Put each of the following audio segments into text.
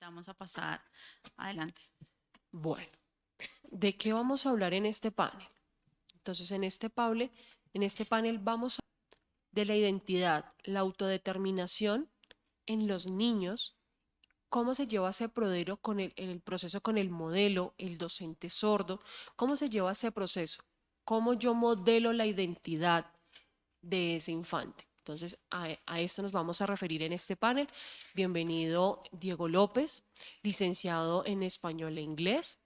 Vamos a pasar adelante. Bueno, ¿de qué vamos a hablar en este panel? Entonces, en este panel, en este panel vamos a hablar de la identidad, la autodeterminación en los niños, cómo se lleva ese prodero con el, en el proceso con el modelo, el docente sordo, cómo se lleva ese proceso, cómo yo modelo la identidad de ese infante. Entonces, a, esto nos vamos a referir en este panel. Bienvenido Diego López, licenciado en español e inglés.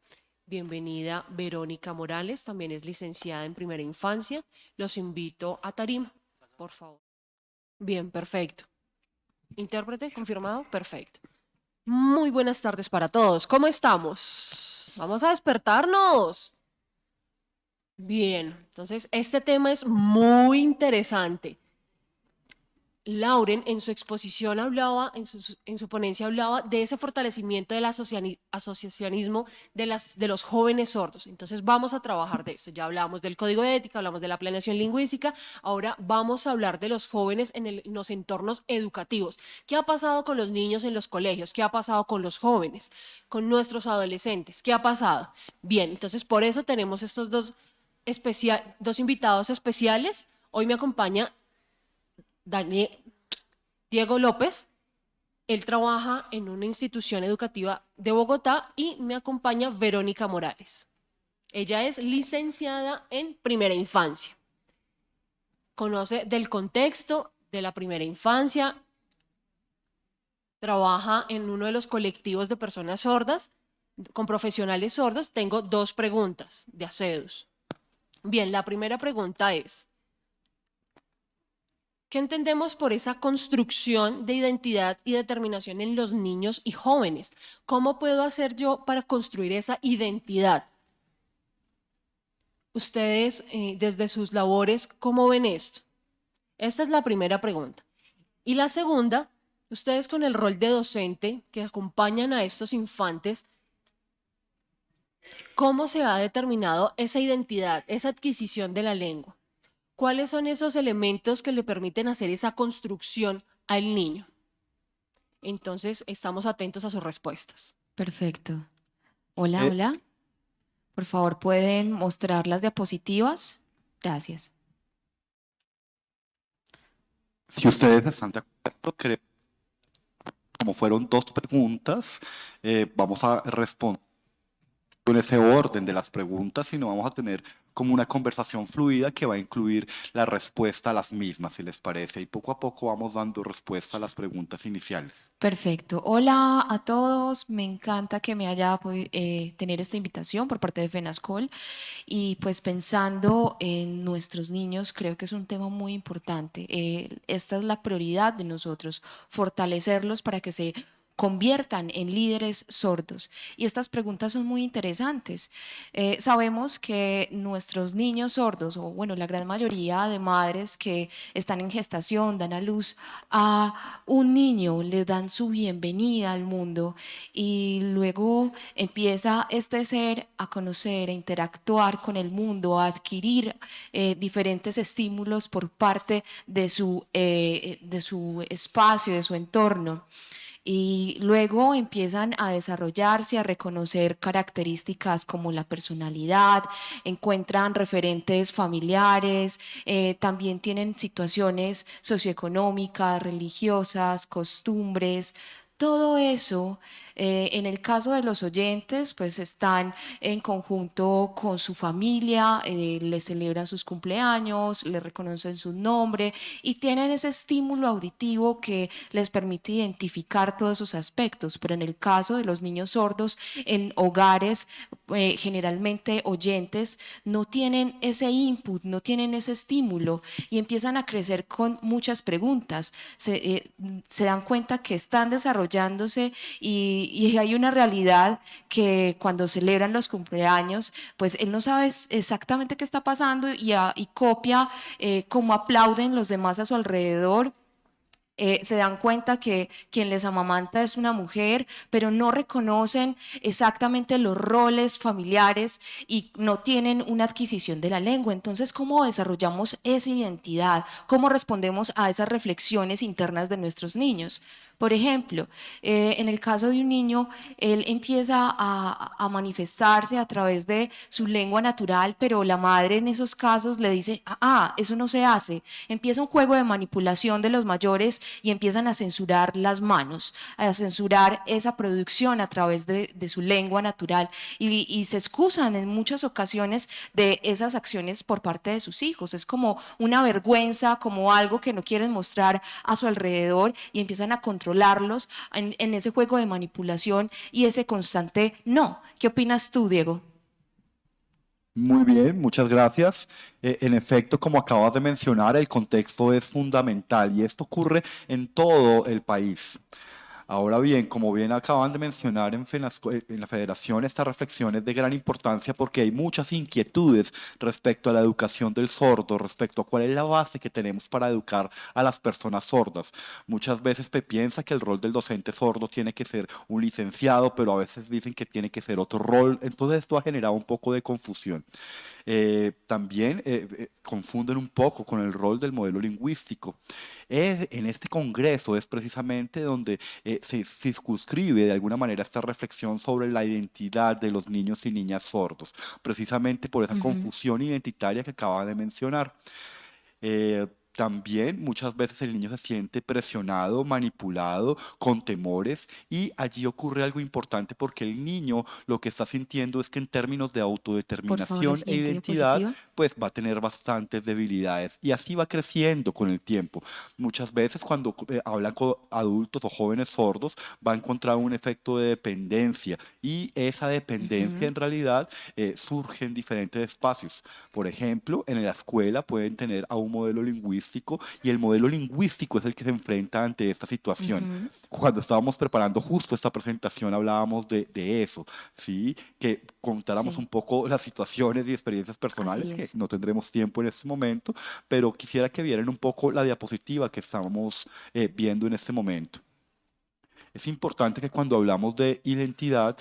Bienvenida Verónica Morales, también es licenciada en primera infancia. Los invito a tarima, por favor. Bien, perfecto. Intérprete, confirmado, perfecto. Muy buenas tardes para todos. ¿Cómo estamos? Vamos a despertarnos. Bien, entonces este tema es muy interesante. Lauren en su exposición hablaba, en su, en su, ponencia hablaba de ese fortalecimiento del asociacionismo de, las, de los jóvenes sordos. Entonces vamos a trabajar de eso. Ya hablamos del código de ética, hablamos de la planeación lingüística, ahora vamos a hablar de los jóvenes en, en los entornos educativos. ¿Qué ha pasado con los niños en los colegios? ¿Qué ha pasado con los jóvenes? ¿Con nuestros adolescentes? ¿Qué ha pasado? Bien, entonces por eso tenemos estos dos, especial, dos invitados especiales. Hoy me acompaña Daniel, Diego López. Él trabaja en una institución educativa de Bogotá y me acompaña Verónica Morales. Ella es licenciada en primera infancia. Conoce del contexto de la primera infancia, trabaja en uno de los colectivos de personas sordas, con profesionales sordos. Tengo dos preguntas de ACEDUS. Bien, la primera pregunta es, ¿Qué entendemos por esa construcción de identidad y determinación en los niños y jóvenes? ¿Cómo puedo hacer yo para construir esa identidad? Ustedes, eh, desde sus labores, ¿cómo ven esto? Esta es la primera pregunta. Y la segunda, ustedes con el rol de docente que acompañan a estos infantes, ¿cómo se ha determinado esa identidad, esa adquisición de la lengua? ¿Cuáles son esos elementos que le permiten hacer esa construcción al niño? Entonces, estamos atentos a sus respuestas. Perfecto. Hola, eh, hola. Por favor, ¿pueden mostrar las diapositivas? Gracias. Si ustedes están de acuerdo, creo, como fueron dos preguntas, eh, vamos a responder en ese orden de las preguntas, sino vamos a tener como una conversación fluida que va a incluir la respuesta a las mismas, si les parece, y poco a poco vamos dando respuesta a las preguntas iniciales. Perfecto. Hola a todos, me encanta que me haya podido eh, tener esta invitación por parte de FENASCOL y pues pensando en nuestros niños, creo que es un tema muy importante. Eh, esta es la prioridad de nosotros, fortalecerlos para que se conviertan en líderes sordos? Y estas preguntas son muy interesantes. Eh, sabemos que nuestros niños sordos, o bueno, la gran mayoría de madres que están en gestación, dan a luz a un niño, le dan su bienvenida al mundo y luego empieza este ser a conocer, a interactuar con el mundo, a adquirir eh, diferentes estímulos por parte de su, eh, de su espacio, de su entorno y luego empiezan a desarrollarse, a reconocer características como la personalidad, encuentran referentes familiares, eh, también tienen situaciones socioeconómicas, religiosas, costumbres, todo eso eh, en el caso de los oyentes, pues están en conjunto con su familia, eh, le celebran sus cumpleaños, le reconocen su nombre y tienen ese estímulo auditivo que les permite identificar todos esos aspectos. Pero en el caso de los niños sordos, en hogares eh, generalmente oyentes, no tienen ese input, no tienen ese estímulo y empiezan a crecer con muchas preguntas. Se, se dan cuenta que están desarrollándose y y, hay una realidad que cuando celebran los cumpleaños, pues él no sabe exactamente qué está pasando y, copia eh, cómo aplauden los demás a su alrededor eh, se dan cuenta que quien les amamanta es una mujer, pero no reconocen exactamente los roles familiares y no tienen una adquisición de la lengua. Entonces, ¿cómo desarrollamos esa identidad? ¿Cómo respondemos a esas reflexiones internas de nuestros niños? Por ejemplo, eh, en el caso de un niño, él empieza a, a, manifestarse a través de su lengua natural, pero la madre en esos casos le dice, ah, eso no se hace. Empieza un juego de manipulación de los mayores y empiezan a censurar las manos, a censurar esa producción a través de, su lengua natural y, se excusan en muchas ocasiones de esas acciones por parte de sus hijos. Es como una vergüenza, como algo que no quieren mostrar a su alrededor y empiezan a controlar controlarlos en, en ese juego de manipulación y ese constante no. ¿Qué opinas tú, Diego? Muy bien, muchas gracias. Eh, en efecto, como acabas de mencionar, el contexto es fundamental y esto ocurre en todo el país. Ahora bien, como bien acaban de mencionar en, en, la federación, esta reflexión es de gran importancia porque hay muchas inquietudes respecto a la educación del sordo, respecto a cuál es la base que tenemos para educar a las personas sordas. Muchas veces se piensa que el rol del docente sordo tiene que ser un licenciado, pero a veces dicen que tiene que ser otro rol. Entonces esto ha generado un poco de confusión. Eh, también eh, eh, confunden un poco con el rol del modelo lingüístico. en este congreso es precisamente donde se circunscribe de alguna manera esta reflexión sobre la identidad de los niños y niñas sordos, precisamente por esa confusión identitaria que acaba de mencionar también muchas veces el niño se siente presionado, manipulado, con temores y allí ocurre algo importante porque el niño lo que está sintiendo es que en términos de autodeterminación e identidad pues va a tener bastantes debilidades y así va creciendo con el tiempo. Muchas veces cuando eh, hablan con adultos o jóvenes sordos va a encontrar un efecto de dependencia y esa dependencia en realidad eh, surge en diferentes espacios. Por ejemplo, en la escuela pueden tener a un modelo lingüístico y el modelo lingüístico es el que se enfrenta ante esta situación. Cuando estábamos preparando justo esta presentación hablábamos de, de eso, ¿sí? que contáramos un poco las situaciones y experiencias personales, que no tendremos tiempo en este momento, pero quisiera que vieran un poco la diapositiva que estamos eh, viendo en este momento. Es importante que cuando hablamos de identidad,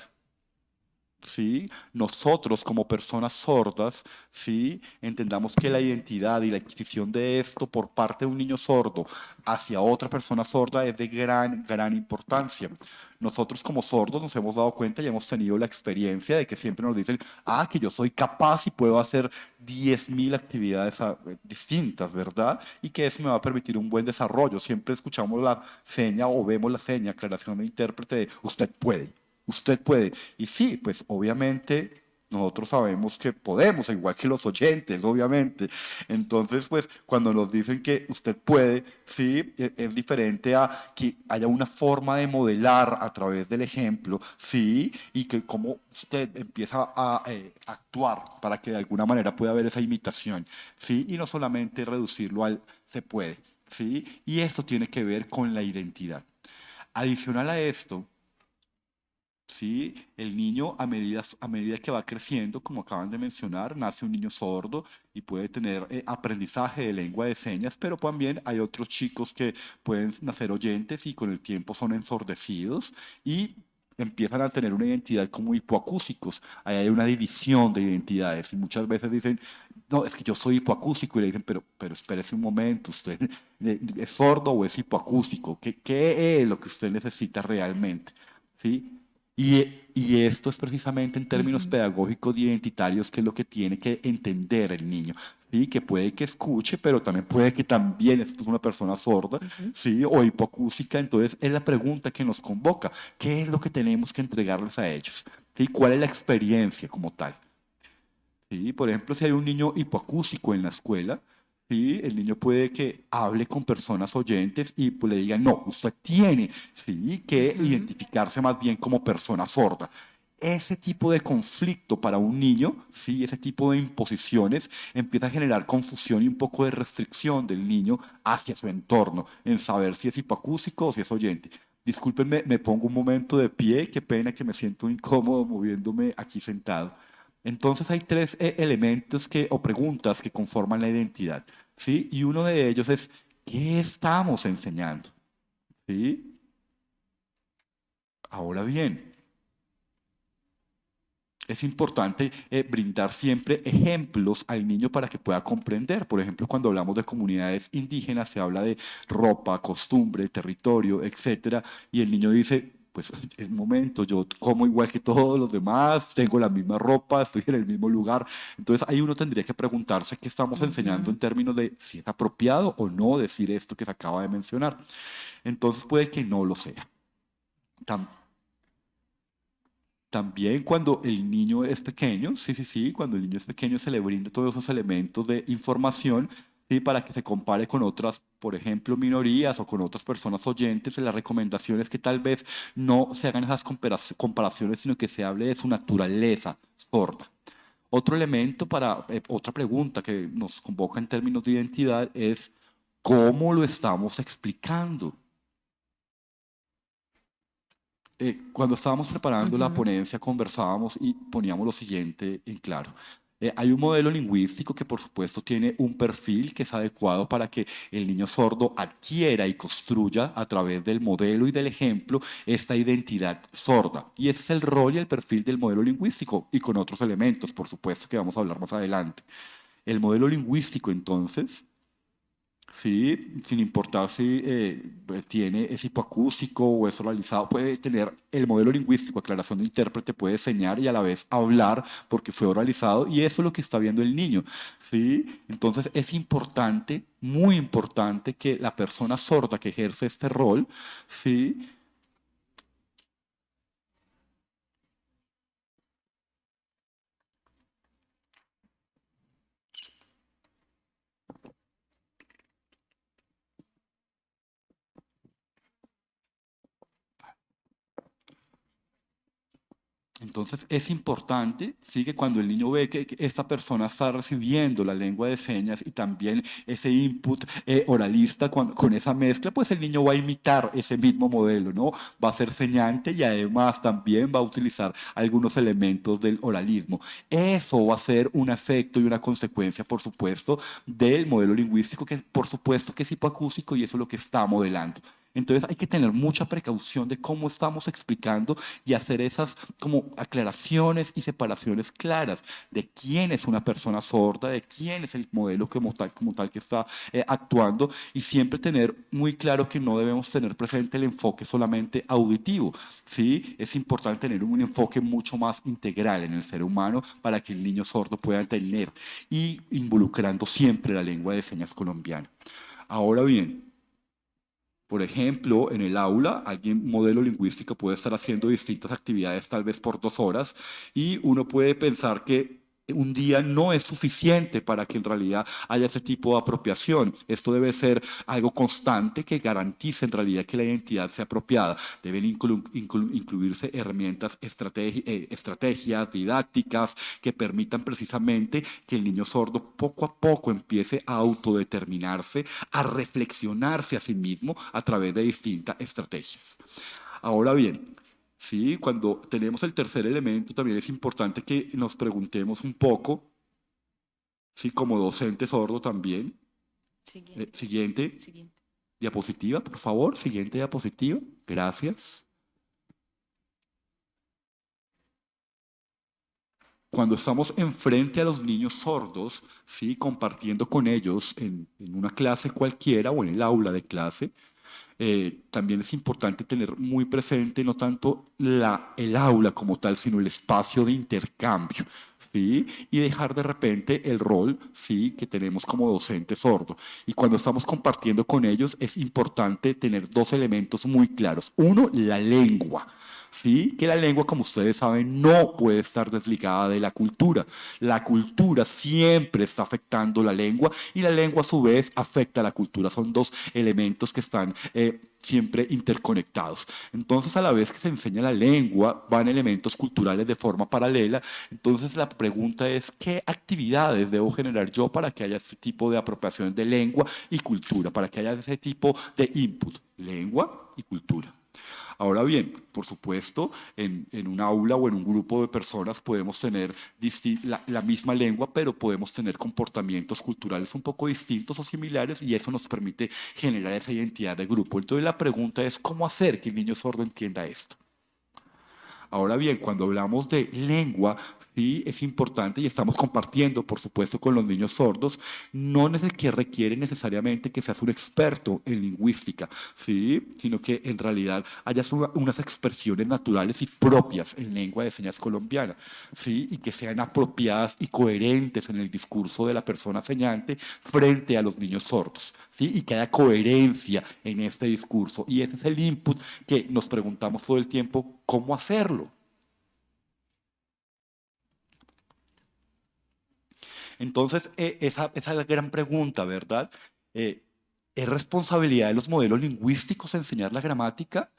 ¿sí? nosotros como personas sordas, ¿sí? entendamos que la identidad y la adquisición de esto por parte de un niño sordo hacia otra persona sorda es de gran, gran importancia. Nosotros como sordos nos hemos dado cuenta y hemos tenido la experiencia de que siempre nos dicen, ah, que yo soy capaz y puedo hacer 10.000 actividades ah, distintas, ¿verdad? Y que eso me va a permitir un buen desarrollo. Siempre escuchamos la seña o vemos la seña, aclaración de intérprete de usted puede usted puede. Y sí, pues obviamente nosotros sabemos que podemos, igual que los oyentes, obviamente. Entonces, pues cuando nos dicen que usted puede, sí, e, es diferente a que haya una forma de modelar a través del ejemplo, sí, y que como usted empieza a eh, actuar para que de alguna manera pueda haber esa imitación, sí, y no solamente reducirlo al se puede, sí, y esto tiene que ver con la identidad. Adicional a esto, ¿sí? El niño a medida, a medida que va creciendo, como acaban de mencionar, nace un niño sordo y puede tener eh, aprendizaje de lengua de señas, pero también hay otros chicos que pueden nacer oyentes y con el tiempo son ensordecidos y empiezan a tener una identidad como hipoacúsicos. Ahí hay una división de identidades y muchas veces dicen, no, es que yo soy hipoacúsico y le dicen, pero, pero espérese un momento, ¿usted es sordo o es hipoacústico? ¿Qué, qué es lo que usted necesita realmente? ¿Sí? Y, y, esto es precisamente en términos pedagógicos y identitarios que es lo que tiene que entender el niño, ¿sí? que puede que escuche, pero también puede que también es una persona sorda ¿sí? o hipoacústica. Entonces es la pregunta que nos convoca, ¿qué es lo que tenemos que entregarles a ellos? ¿Sí? ¿Cuál es la experiencia como tal? ¿Sí? Por ejemplo, si hay un niño hipoacúsico en la escuela, ¿sí? El niño puede que hable con personas oyentes y pues, le digan, no, usted tiene ¿sí? que identificarse más bien como persona sorda. Ese tipo de conflicto para un niño, ¿sí? ese tipo de imposiciones, empieza a generar confusión y un poco de restricción del niño hacia su entorno, en saber si es hipoacúsico o si es oyente. Discúlpenme, me pongo un momento de pie, qué pena que me siento incómodo moviéndome aquí sentado. Entonces hay tres eh, elementos que, o preguntas que conforman la identidad. ¿sí? Y uno de ellos es, ¿qué estamos enseñando? ¿Sí? Ahora bien, es importante eh, brindar siempre ejemplos al niño para que pueda comprender. Por ejemplo, cuando hablamos de comunidades indígenas, se habla de ropa, costumbre, territorio, etc. Y el niño dice, pues es momento, yo como igual que todos los demás, tengo la misma ropa, estoy en el mismo lugar. Entonces ahí uno tendría que preguntarse qué estamos enseñando en términos de si es apropiado o no decir esto que se acaba de mencionar. Entonces puede que no lo sea. Tam- también cuando el niño es pequeño, sí, sí, sí, cuando el niño es pequeño se le brinda todos esos elementos de información ¿sí? para que se compare con otras, por ejemplo, minorías o con otras personas oyentes. La recomendación es que tal vez no se hagan esas compara- comparaciones, sino que se hable de su naturaleza sorda. Otro elemento para, eh, otra pregunta que nos convoca en términos de identidad es cómo lo estamos explicando. Eh, cuando estábamos preparando la ponencia conversábamos y poníamos lo siguiente en claro. Eh, hay un modelo lingüístico que por supuesto tiene un perfil que es adecuado para que el niño sordo adquiera y construya a través del modelo y del ejemplo esta identidad sorda. Y ese es el rol y el perfil del modelo lingüístico y con otros elementos, por supuesto, que vamos a hablar más adelante. El modelo lingüístico entonces Sí, sin importar si eh, tiene, es hipoacústico o es oralizado, puede tener el modelo lingüístico, aclaración de intérprete, puede enseñar y a la vez hablar porque fue oralizado y eso es lo que está viendo el niño. ¿sí? Entonces es importante, muy importante que la persona sorda que ejerce este rol, ¿sí? Entonces es importante, sí, que cuando el niño ve que, esta persona está recibiendo la lengua de señas y también ese input eh, oralista con, con esa mezcla, pues el niño va a imitar ese mismo modelo, ¿no? Va a ser señante y además también va a utilizar algunos elementos del oralismo. Eso va a ser un efecto y una consecuencia, por supuesto, del modelo lingüístico, que por supuesto que es hipoacústico y eso es lo que está modelando. Entonces hay que tener mucha precaución de cómo estamos explicando y hacer esas como aclaraciones y separaciones claras de quién es una persona sorda, de quién es el modelo como tal, como tal que está eh, actuando y siempre tener muy claro que no debemos tener presente el enfoque solamente auditivo. ¿sí? Es importante tener un enfoque mucho más integral en el ser humano para que el niño sordo pueda entender y involucrando siempre la lengua de señas colombiana. Ahora bien, por ejemplo, en el aula, alguien modelo lingüístico puede estar haciendo distintas actividades tal vez por dos horas y uno puede pensar que un día no es suficiente para que en realidad haya ese tipo de apropiación. Esto debe ser algo constante que garantice en realidad que la identidad sea apropiada. Deben inclu inclu incluirse herramientas, eh, estrategias didácticas que permitan precisamente que el niño sordo poco a poco empiece a autodeterminarse, a reflexionarse a sí mismo a través de distintas estrategias. Ahora bien, ¿sí? Cuando tenemos el tercer elemento, también es importante que nos preguntemos un poco, ¿sí? como docente sordo también. Siguiente. Eh, siguiente Siguiente. diapositiva, por favor. Siguiente diapositiva. Gracias. Cuando estamos enfrente a los niños sordos, ¿sí? compartiendo con ellos en, en una clase cualquiera o en el aula de clase, eh, también es importante tener muy presente no tanto la, el aula como tal, sino el espacio de intercambio, ¿sí? Y dejar de repente el rol, ¿sí? Que tenemos como docente sordo. Y cuando estamos compartiendo con ellos es importante tener dos elementos muy claros. Uno, la lengua. ¿Sí? Que la lengua, como ustedes saben, no puede estar desligada de la cultura. La cultura siempre está afectando la lengua y la lengua a su vez afecta a la cultura. Son dos elementos que están eh, siempre interconectados. Entonces, a la vez que se enseña la lengua, van elementos culturales de forma paralela. Entonces, la pregunta es, ¿qué actividades debo generar yo para que haya ese tipo de apropiaciones de lengua y cultura, para que haya ese tipo de input, lengua y cultura? Ahora bien, por supuesto, en, en, un aula o en un grupo de personas podemos tener la, la, misma lengua, pero podemos tener comportamientos culturales un poco distintos o similares y eso nos permite generar esa identidad de grupo. Entonces la pregunta es, ¿cómo hacer que el niño sordo entienda esto? Ahora bien, cuando hablamos de lengua, sí es importante y estamos compartiendo, por supuesto, con los niños sordos, no es el que requiere necesariamente que seas un experto en lingüística, sí, sino que en realidad hayas unas expresiones naturales y propias en lengua de señas colombiana, sí, y que sean apropiadas y coherentes en el discurso de la persona señante frente a los niños sordos, sí, y que haya coherencia en este discurso. Y ese es el input que nos preguntamos todo el tiempo, ¿cómo hacerlo? Entonces, eh, esa, esa, es la gran pregunta, ¿verdad? Eh, ¿Es responsabilidad de los modelos lingüísticos enseñar la gramática?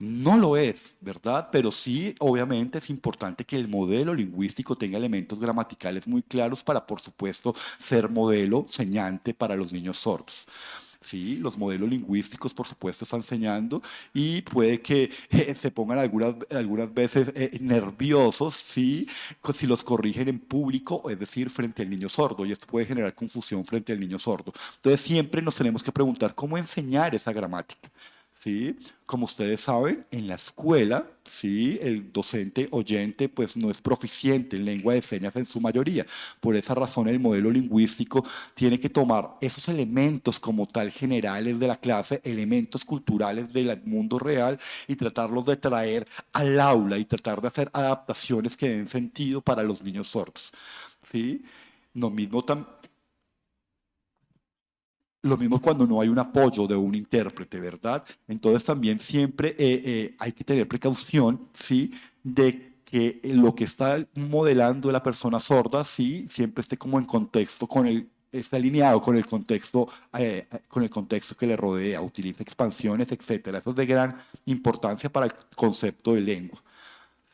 No lo es, ¿verdad? Pero sí, obviamente, es importante que el modelo lingüístico tenga elementos gramaticales muy claros para, por supuesto, ser modelo señante para los niños sordos. ¿sí? Los modelos lingüísticos, por supuesto, están enseñando y puede que eh, se pongan algunas, algunas veces eh, nerviosos, ¿sí? Si los corrigen en público, es decir, frente al niño sordo, y esto puede generar confusión frente al niño sordo. Entonces, siempre nos tenemos que preguntar cómo enseñar esa gramática. ¿Sí? Como ustedes saben, en la escuela, ¿sí? El docente oyente pues no es proficiente en lengua de señas en su mayoría. Por esa razón el modelo lingüístico tiene que tomar esos elementos como tal generales de la clase, elementos culturales del mundo real y tratarlos de traer al aula y tratar de hacer adaptaciones que den sentido para los niños sordos. ¿sí? Lo mismo también lo mismo cuando no hay un apoyo de un intérprete, ¿verdad? Entonces también siempre eh, eh, hay que tener precaución, ¿sí? De que lo que está modelando la persona sorda, sí, siempre esté como en contexto con el esté alineado con el contexto eh, con el contexto que le rodea, utiliza expansiones, etcétera. Eso es de gran importancia para el concepto de lengua.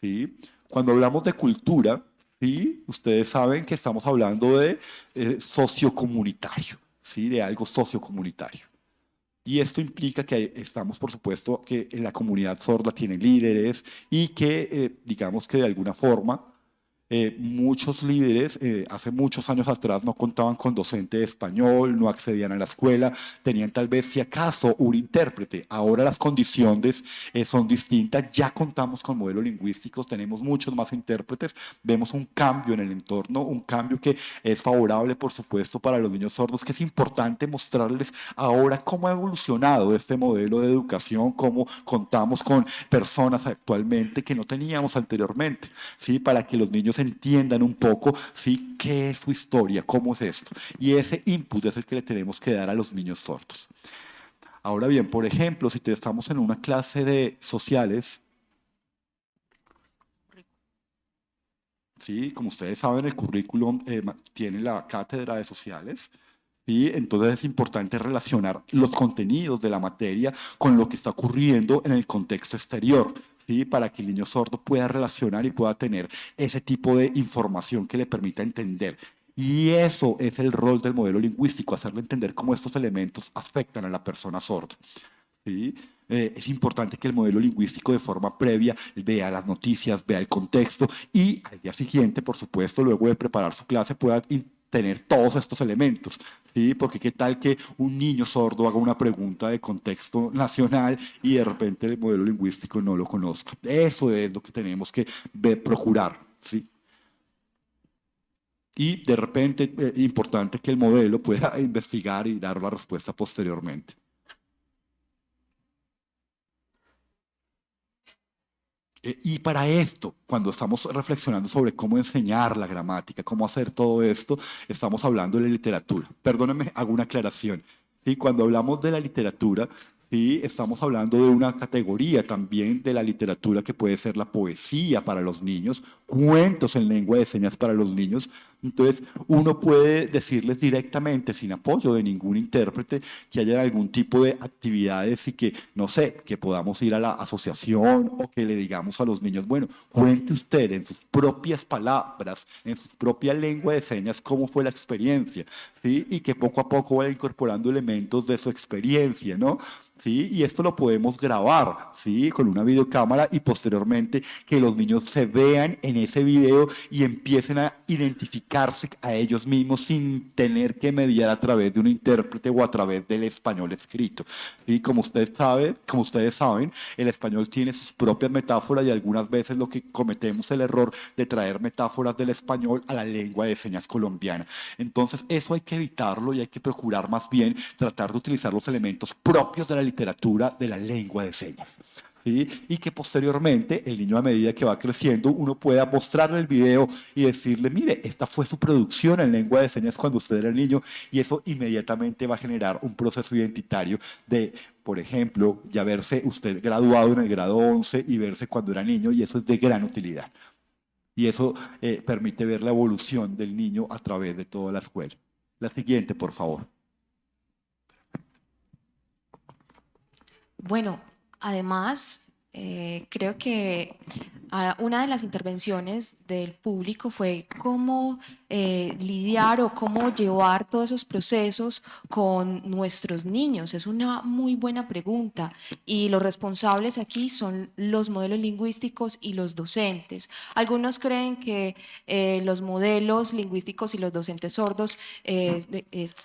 ¿sí? Cuando hablamos de cultura, ¿sí? ustedes saben que estamos hablando de sociocomunitario. ¿Sí? de algo sociocomunitario. Y esto implica que estamos, por supuesto, que en la comunidad sorda tiene líderes y que, eh, digamos que de alguna forma, eh, muchos líderes eh, hace muchos años atrás no contaban con docente de español, no accedían a la escuela, tenían tal vez si acaso un intérprete. Ahora las condiciones eh, son distintas, ya contamos con modelos lingüísticos, tenemos muchos más intérpretes, vemos un cambio en el entorno, un cambio que es favorable por supuesto para los niños sordos, que es importante mostrarles ahora cómo ha evolucionado este modelo de educación, cómo contamos con personas actualmente que no teníamos anteriormente, ¿sí? para que los niños entiendan un poco, ¿sí? ¿Qué es su historia? ¿Cómo es esto? Y ese input es el que le tenemos que dar a los niños sordos. Ahora bien, por ejemplo, si estamos en una clase de sociales, ¿sí? como ustedes saben, el currículum eh, tiene la cátedra de sociales, ¿sí? entonces es importante relacionar los contenidos de la materia con lo que está ocurriendo en el contexto exterior para que el niño sordo pueda relacionar y pueda tener ese tipo de información que le permita entender. Y eso es el rol del modelo lingüístico, hacerle entender cómo estos elementos afectan a la persona sorda. ¿sí? Eh, es importante que el modelo lingüístico de forma previa vea las noticias, vea el contexto y al día siguiente, por supuesto, luego de preparar su clase, pueda tener todos estos elementos, ¿sí? Porque qué tal que un niño sordo haga una pregunta de contexto nacional y de repente el modelo lingüístico no lo conozca. Eso es lo que tenemos que procurar, ¿sí? Y de repente eh, importante que el modelo pueda investigar y dar la respuesta posteriormente. Y para esto, cuando estamos reflexionando sobre cómo enseñar la gramática, cómo hacer todo esto, estamos hablando de la literatura. Perdónenme, hago una aclaración. ¿sí? Cuando hablamos de la literatura, ¿sí? estamos hablando de una categoría también de la literatura que puede ser la poesía para los niños, cuentos en lengua de señas para los niños, entonces, uno puede decirles directamente, sin apoyo de ningún intérprete, que haya algún tipo de actividades y que, no sé, que podamos ir a la asociación o que le digamos a los niños, bueno, cuente usted en sus propias palabras, en su propia lengua de señas, cómo fue la experiencia, ¿sí? Y que poco a poco vaya incorporando elementos de su experiencia, ¿no? ¿Sí? Y esto lo podemos grabar, ¿sí? Con una videocámara y posteriormente que los niños se vean en ese video y empiecen a identificarse a ellos mismos sin tener que mediar a través de un intérprete o a través del español escrito, ¿sí? Como ustedes saben, como ustedes saben, el español tiene sus propias metáforas y algunas veces lo que cometemos el error de traer metáforas del español a la lengua de señas colombiana. Entonces, eso hay que evitarlo y hay que procurar más bien tratar de utilizar los elementos propios de la literatura de la lengua de señas. ¿sí? Y que posteriormente el niño a medida que va creciendo, uno pueda mostrarle el video y decirle, mire, esta fue su producción en lengua de señas cuando usted era niño y eso inmediatamente va a generar un proceso identitario de por ejemplo, ya verse usted graduado en el grado 11 y verse cuando era niño, y eso es de gran utilidad. Y eso eh, permite ver la evolución del niño a través de toda la escuela. La siguiente, por favor. Bueno, además, eh, creo que una de las intervenciones del público fue cómo eh, lidiar o cómo llevar todos esos procesos con nuestros niños. Es una muy buena pregunta y los responsables aquí son los modelos lingüísticos y los docentes. Algunos creen que eh, los modelos lingüísticos y los docentes sordos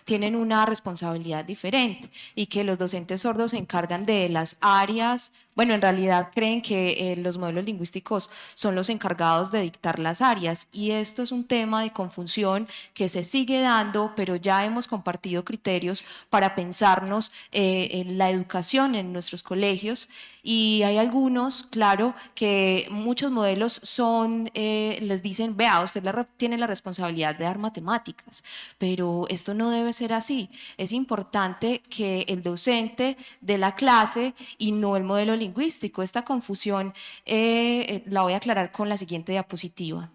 tienen una responsabilidad diferente y que los docentes sordos se encargan de las áreas bueno, en realidad creen que eh, los modelos lingüísticos son los encargados de dictar las áreas. Y esto es un tema de confusión que se sigue dando, pero ya hemos compartido criterios para pensarnos eh, en la educación en nuestros colegios y hay algunos, claro, que muchos modelos son, eh, les dicen, vea, usted tiene la responsabilidad de dar matemáticas, pero esto no debe ser así. Es importante que el docente de la clase y no el modelo lingüístico. Esta confusión eh, eh, la voy a aclarar con la siguiente diapositiva.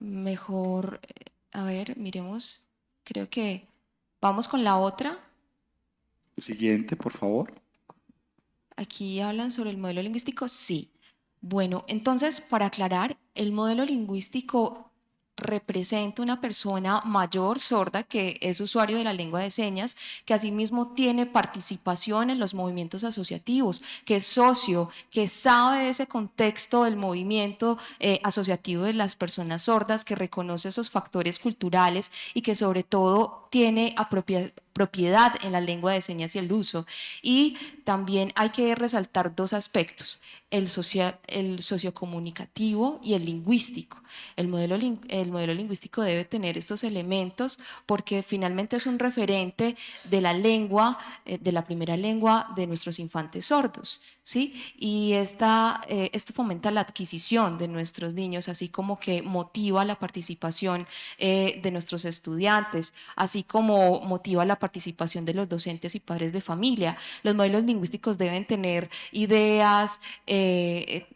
Mejor, a ver, miremos, creo que vamos con la otra. Siguiente, por favor. Aquí hablan sobre el modelo lingüístico, sí. Bueno, entonces, para aclarar, el modelo lingüístico representa una persona mayor sorda que es usuario de la lengua de señas, que asimismo tiene participación en los movimientos asociativos, que es socio, que sabe ese contexto del movimiento eh, asociativo de las personas sordas, que reconoce esos factores culturales y que sobre todo tiene propiedad en la lengua de señas y el uso. Y también hay que resaltar dos aspectos, el, el sociocomunicativo y el lingüístico. El modelo, el modelo lingüístico debe tener estos elementos porque finalmente es un referente de la lengua, eh, de la primera lengua de nuestros infantes sordos. ¿sí? Y esta, eh, esto fomenta la adquisición de nuestros niños, así como que motiva la participación eh, de nuestros estudiantes, así como motiva la participación de los docentes y padres de familia. Los modelos lingüísticos deben tener ideas,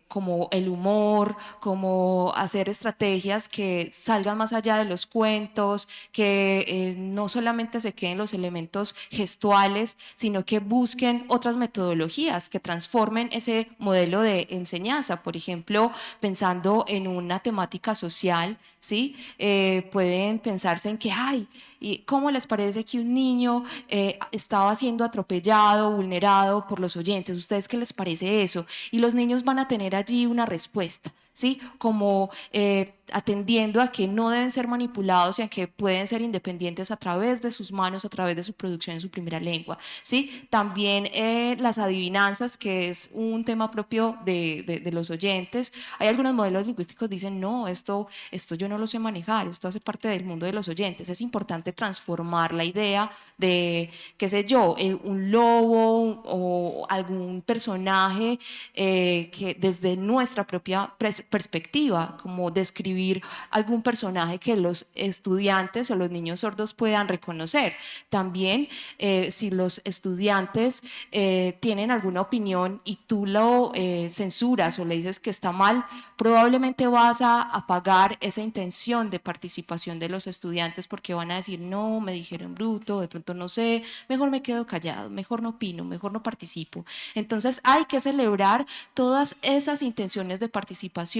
como el humor, como hacer estrategias que salgan más allá de los cuentos, que eh, no solamente se queden los elementos gestuales, sino que busquen otras metodologías que transformen ese modelo de enseñanza. Por ejemplo, pensando en una temática social, ¿sí? Eh, pueden pensarse en que, ay, ¿y ¿cómo les parece que un niño eh, estaba siendo atropellado, vulnerado por los oyentes? ¿Ustedes qué les parece eso? Y los niños van a tener allí una respuesta, ¿sí? Como eh, atendiendo a que no deben ser manipulados y a que pueden ser independientes a través de sus manos, a través de su producción en su primera lengua, ¿sí? También eh, las adivinanzas, que es un tema propio de, de, los oyentes. Hay algunos modelos lingüísticos que dicen, no, esto, esto yo no lo sé manejar, esto hace parte del mundo de los oyentes. Es importante transformar la idea de, qué sé yo, eh, un lobo o algún personaje que desde nuestra propia perspectiva, como describir algún personaje que los estudiantes o los niños sordos puedan reconocer. También eh, si los estudiantes eh, tienen alguna opinión y tú lo eh, censuras o le dices que está mal, probablemente vas a apagar esa intención de participación de los estudiantes porque van a decir, no, me dijeron bruto, de pronto no sé, mejor me quedo callado, mejor no opino, mejor no participo. Entonces hay que celebrar todas esas intenciones de participación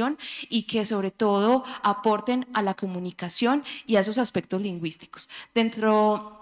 y que sobre todo aporten a la comunicación y a esos aspectos lingüísticos. Dentro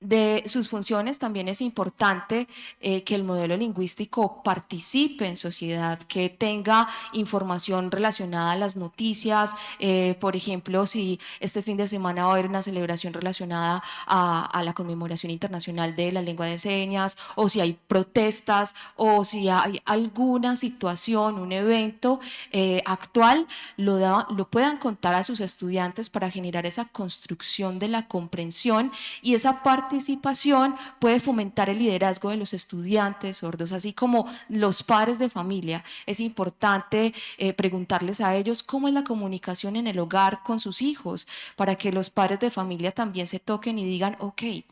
de sus funciones también es importante eh, que el modelo lingüístico participe en sociedad, que tenga información relacionada a las noticias. eh, por ejemplo, si este fin de semana va a haber una celebración relacionada a, la conmemoración internacional de la lengua de señas, o si hay protestas, o si hay alguna situación, un evento eh, actual, lo, lo puedan contar a sus estudiantes para generar esa construcción de la comprensión y esa participación puede fomentar el liderazgo de los estudiantes sordos, así como los padres de familia. Es importante eh, preguntarles a ellos cómo es la comunicación en el hogar con sus hijos, para que los padres de familia también se toquen y digan, ok, eh,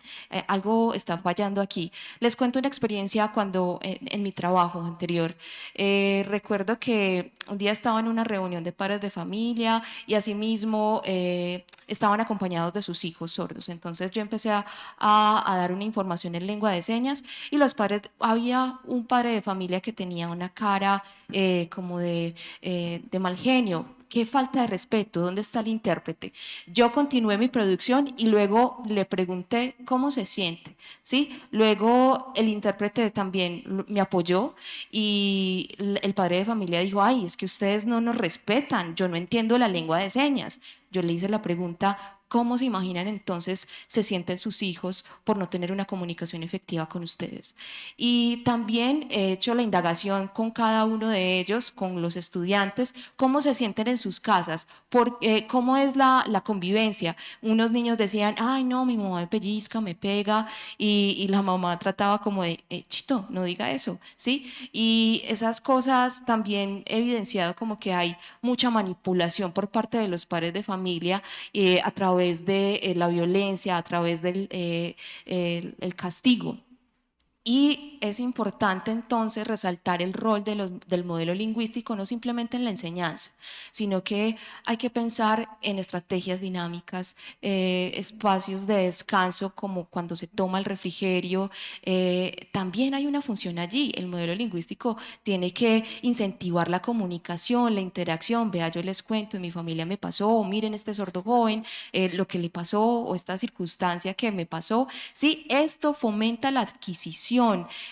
algo está fallando aquí. Les cuento una experiencia cuando eh, en mi trabajo anterior. Eh, recuerdo que un día estaba en una reunión de padres de familia y asimismo eh, estaban acompañados de sus hijos sordos. Entonces yo empecé a, a- a dar una información en lengua de señas y los padres, había un padre de familia que tenía una cara eh, como de, eh, de mal genio. Qué falta de respeto, ¿dónde está el intérprete? Yo continué mi producción y luego le pregunté cómo se siente, ¿sí? Luego el intérprete también me apoyó y el padre de familia dijo, ay, es que ustedes no nos respetan, yo no entiendo la lengua de señas. Yo le hice la pregunta, ¿cómo se imaginan entonces se sienten sus hijos por no tener una comunicación efectiva con ustedes? Y también he hecho la indagación con cada uno de ellos, con los estudiantes, cómo se sienten en sus casas, por, eh, cómo es la, la convivencia. Unos niños decían, ay no, mi mamá me pellizca, me pega, y, y la mamá trataba como de, "Eh, chito, no diga eso, ¿sí? Y esas cosas también he evidenciado como que hay mucha manipulación por parte de los padres de familia eh, a través de eh, la violencia, a través del eh, el castigo. Y es importante entonces resaltar el rol de los- del modelo lingüístico, no simplemente en la enseñanza, sino que hay que pensar en estrategias dinámicas, eh, espacios de descanso como cuando se toma el refrigerio. eh, también hay una función allí. El modelo lingüístico tiene que incentivar la comunicación, la interacción. Vea, yo les cuento, en mi familia me pasó, o miren este sordo joven, eh, lo que le pasó o esta circunstancia que me pasó. Sí, esto fomenta la adquisición,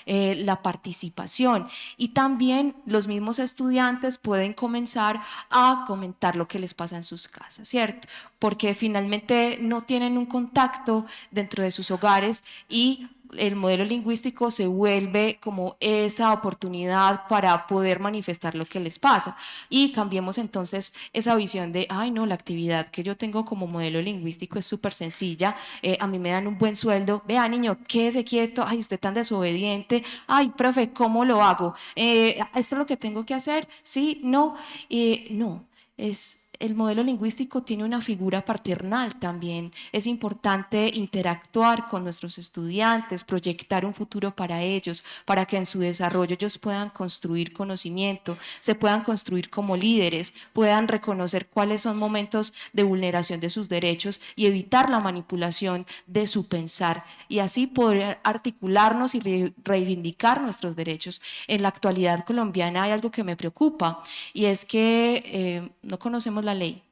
eh, la participación y también los mismos estudiantes pueden comenzar a comentar lo que les pasa en sus casas, ¿cierto? Porque finalmente no tienen un contacto dentro de sus hogares y el modelo lingüístico se vuelve como esa oportunidad para poder manifestar lo que les pasa. Y cambiemos entonces esa visión de, ay no, la actividad que yo tengo como modelo lingüístico es súper sencilla, eh, a mí me dan un buen sueldo, vea niño, quédese quieto, ay usted tan desobediente, ay profe, ¿cómo lo hago? Eh, ¿Esto es lo que tengo que hacer? Sí, no, Eh, no, es el modelo lingüístico tiene una figura paternal también. Es importante interactuar con nuestros estudiantes, proyectar un futuro para ellos, para que en su desarrollo ellos puedan construir conocimiento, se puedan construir como líderes, puedan reconocer cuáles son momentos de vulneración de sus derechos y evitar la manipulación de su pensar y así poder articularnos y re- reivindicar nuestros derechos. En la actualidad colombiana hay algo que me preocupa y es que eh, no conocemos la ley.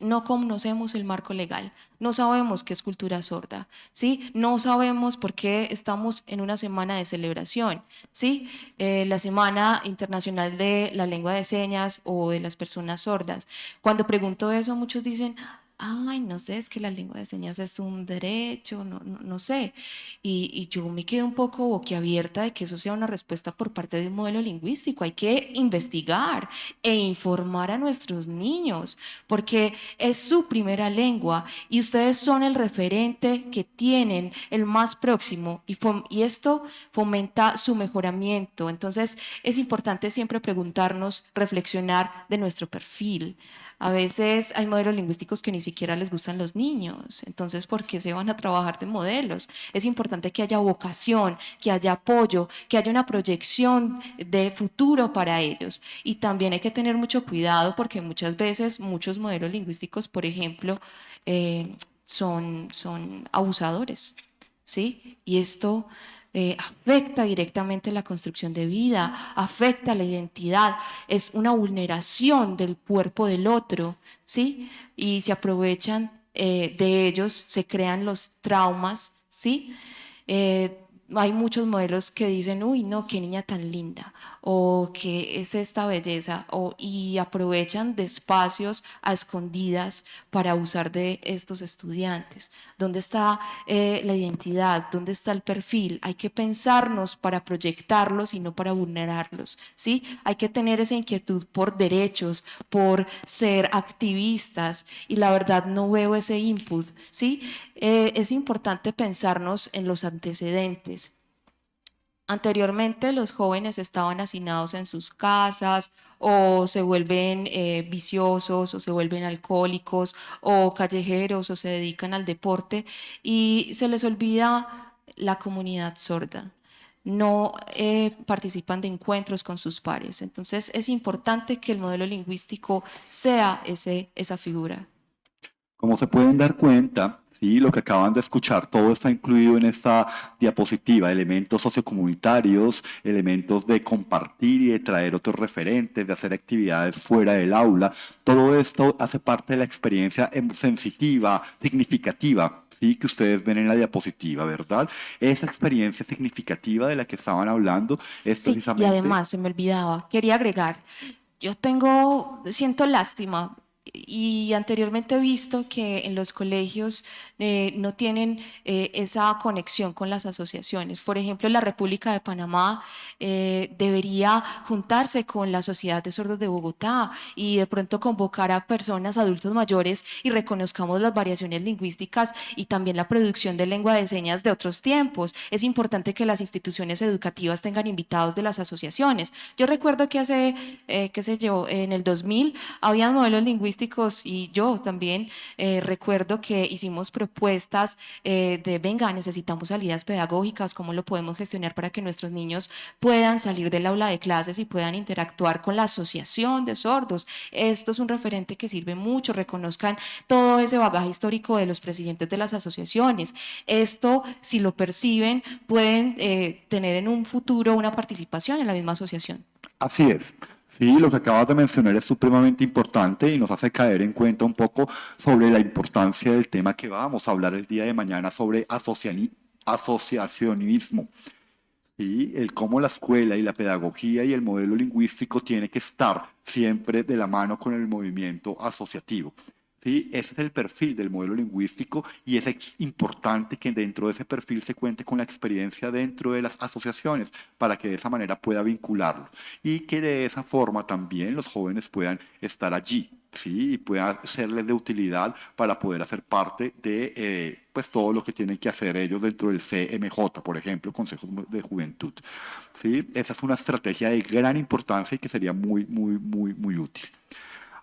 No conocemos el marco legal, no sabemos qué es cultura sorda, ¿sí? No sabemos por qué estamos en una semana de celebración, ¿sí? Eh, la Semana Internacional de la Lengua de Señas o de las Personas Sordas. Cuando pregunto eso, muchos dicen, ay, no sé, es que la lengua de señas es un derecho, no, no, no sé. Y, y yo me quedé un poco boquiabierta de que eso sea una respuesta por parte de un modelo lingüístico. Hay que investigar e informar a nuestros niños, porque es su primera lengua y ustedes son el referente que tienen, el más próximo, y, y esto fomenta su mejoramiento. Entonces, es importante siempre preguntarnos, reflexionar de nuestro perfil. A veces hay modelos lingüísticos que ni siquiera les gustan los niños, entonces ¿por qué se van a trabajar de modelos? Es importante que haya vocación, que haya apoyo, que haya una proyección de futuro para ellos. Y también hay que tener mucho cuidado porque muchas veces muchos modelos lingüísticos, por ejemplo, eh, son, son abusadores, ¿sí? Y esto eh, afecta directamente la construcción de vida, afecta la identidad, es una vulneración del cuerpo del otro, ¿sí? Y se aprovechan eh, de ellos, se crean los traumas, ¿sí? Eh, hay muchos modelos que dicen, uy, no, qué niña tan linda, o qué es esta belleza, o, y aprovechan de espacios a escondidas para abusar de estos estudiantes. ¿Dónde está eh, la identidad? ¿Dónde está el perfil? Hay que pensarnos para proyectarlos y no para vulnerarlos, ¿sí? Hay que tener esa inquietud por derechos, por ser activistas, y la verdad no veo ese input, ¿sí? Eh, es importante pensarnos en los antecedentes. Anteriormente los jóvenes estaban hacinados en sus casas o se vuelven eh, viciosos o se vuelven alcohólicos o callejeros o se dedican al deporte y se les olvida la comunidad sorda. No eh, participan de encuentros con sus pares. Entonces es importante que el modelo lingüístico sea ese, esa figura. Como se pueden dar cuenta, ¿sí? lo que acaban de escuchar, todo está incluido en esta diapositiva, elementos sociocomunitarios, elementos de compartir y de traer otros referentes, de hacer actividades fuera del aula. Todo esto hace parte de la experiencia em, sensitiva, significativa ¿sí? que ustedes ven en la diapositiva, ¿verdad? Esa experiencia significativa de la que estaban hablando es Sí, precisamente... y además se me olvidaba, quería agregar, yo tengo, siento lástima y anteriormente he visto que en los colegios eh, no tienen eh, esa conexión con las asociaciones. Por ejemplo, la República de Panamá eh, debería juntarse con la Sociedad de Sordos de Bogotá y de pronto convocar a personas, adultos mayores y reconozcamos las variaciones lingüísticas y también la producción de lengua de señas de otros tiempos. Es importante que las instituciones educativas tengan invitados de las asociaciones. Yo recuerdo que hace, qué sé yo, en el 2000 había modelos lingüísticos y yo también eh, recuerdo que hicimos propuestas eh, de, venga, necesitamos salidas pedagógicas, cómo lo podemos gestionar para que nuestros niños puedan salir del aula de clases y puedan interactuar con la asociación de sordos. Esto es un referente que sirve mucho, reconozcan todo ese bagaje histórico de los presidentes de las asociaciones. Esto, si lo perciben, pueden eh, tener en un futuro una participación en la misma asociación. Así es. Sí, lo que acabas de mencionar es supremamente importante y nos hace caer en cuenta un poco sobre la importancia del tema que vamos a hablar el día de mañana sobre asociacionismo. ¿sí? El cómo la escuela y la pedagogía y el modelo lingüístico tiene que estar siempre de la mano con el movimiento asociativo. ¿Sí? Ese es el perfil del modelo lingüístico y es importante que dentro de ese perfil se cuente con la experiencia dentro de las asociaciones para que de esa manera pueda vincularlo y que de esa forma también los jóvenes puedan estar allí. ¿sí? y puedan serles de utilidad para poder hacer parte de eh, pues todo lo que tienen que hacer ellos dentro del CMJ, por ejemplo, Consejos de Juventud. ¿sí? Esa es una estrategia de gran importancia y que sería muy, muy, muy, muy útil.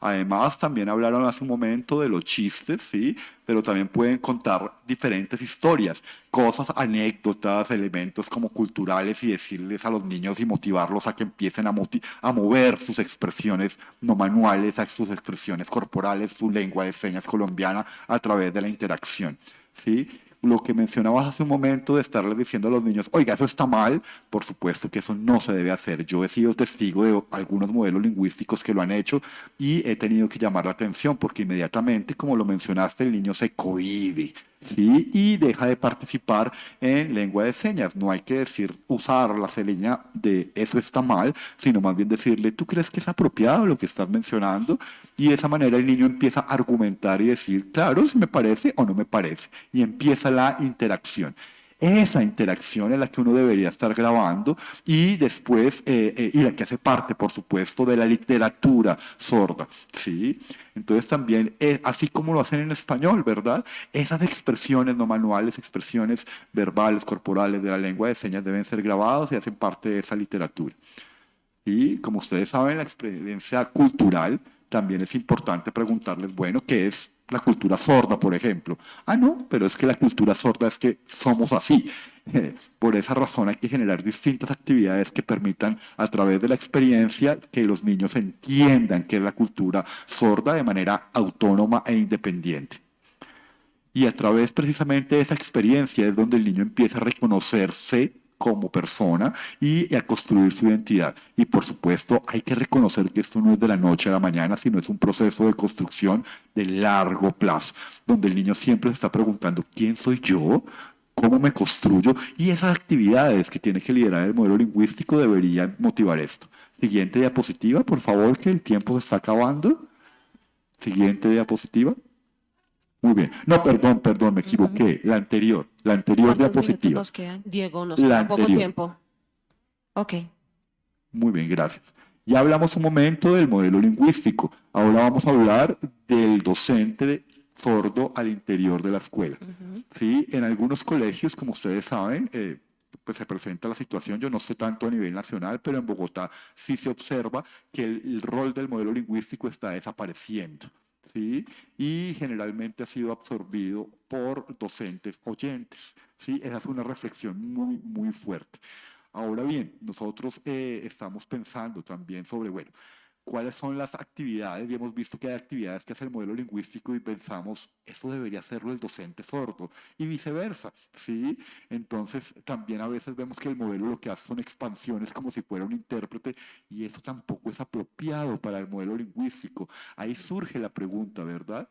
Además, también hablaron hace un momento de los chistes, ¿sí? Pero también pueden contar diferentes historias, cosas, anécdotas, elementos como culturales y decirles a los niños y motivarlos a que empiecen a, a mover sus expresiones no manuales, a sus expresiones corporales, su lengua de señas colombiana a través de la interacción, ¿sí? Lo que mencionabas hace un momento de estarles diciendo a los niños, oiga, eso está mal, por supuesto que eso no se debe hacer. Yo he sido testigo de algunos modelos lingüísticos que lo han hecho y he tenido que llamar la atención porque inmediatamente, como lo mencionaste, el niño se cohibe ¿sí? y deja de participar en lengua de señas. No hay que decir, usar la seña de eso está mal, sino más bien decirle, ¿tú crees que es apropiado lo que estás mencionando? Y de esa manera el niño empieza a argumentar y decir, claro, si me parece o no me parece. Y empieza la interacción esa interacción es la que uno debería estar grabando y después, eh, eh, y la que hace parte, por supuesto, de la literatura sorda, ¿sí? Entonces también, eh, así como lo hacen en español, ¿verdad? Esas expresiones no manuales, expresiones verbales, corporales de la lengua de señas deben ser grabadas y hacen parte de esa literatura. Y como ustedes saben, la experiencia cultural también es importante preguntarles, bueno, ¿qué es la cultura sorda, por ejemplo. Ah, no, pero es que la cultura sorda es que somos así. Por esa razón hay que generar distintas actividades que permitan a través de la experiencia que los niños entiendan qué es la cultura sorda de manera autónoma e independiente. Y a través precisamente de esa experiencia es donde el niño empieza a reconocerse como persona y a construir su identidad. Y por supuesto hay que reconocer que esto no es de la noche a la mañana, sino es un proceso de construcción de largo plazo, donde el niño siempre se está preguntando, ¿quién soy yo? cómo me construyo y esas actividades que tiene que liderar el modelo lingüístico deberían motivar esto. Siguiente diapositiva, por favor, que el tiempo se está acabando. Siguiente diapositiva. Muy bien. No, perdón, perdón, me equivoqué. La anterior, la anterior ¿Cuántos minutos diapositiva. nos quedan? Diego, nos La queda poco tiempo. Ok. Muy bien, gracias. Ya hablamos un momento del modelo lingüístico. Ahora vamos a hablar del docente de- sordo al interior de la escuela. ¿Sí? En algunos colegios, como ustedes saben, eh, pues se presenta la situación, yo no sé tanto a nivel nacional, pero en Bogotá sí se observa que el, el rol del modelo lingüístico está desapareciendo. ¿Sí? Y generalmente ha sido absorbido por docentes oyentes. ¿Sí? Esa es una reflexión muy, muy fuerte. Ahora bien, nosotros eh, estamos pensando también sobre, bueno, cuáles son las actividades, y hemos visto que hay actividades que hace el modelo lingüístico y pensamos, eso debería hacerlo el docente sordo, y viceversa, ¿sí? Entonces, también a veces vemos que el modelo lo que hace son expansiones como si fuera un intérprete, y eso tampoco es apropiado para el modelo lingüístico. Ahí surge la pregunta, ¿verdad?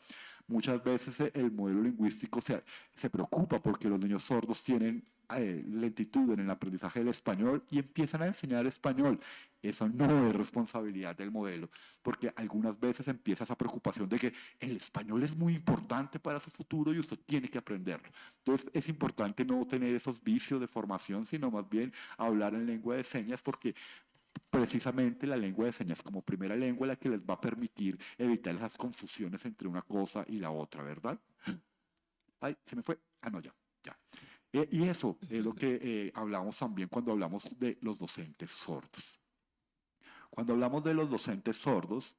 Muchas veces eh, el modelo lingüístico se, se preocupa porque los niños sordos tienen eh, lentitud en el aprendizaje del español y empiezan a enseñar español. Eso no es responsabilidad del modelo, porque algunas veces empieza esa preocupación de que el español es muy importante para su futuro y usted tiene que aprenderlo. Entonces es importante no tener esos vicios de formación, sino más bien hablar en lengua de señas, porque precisamente la lengua de señas como primera lengua la que les va a permitir evitar esas confusiones entre una cosa y la otra, ¿verdad? Ay, se me fue. Ah, no, ya, ya. Eh, y eso es lo que eh, hablamos también cuando hablamos de los docentes sordos. Cuando hablamos de los docentes sordos,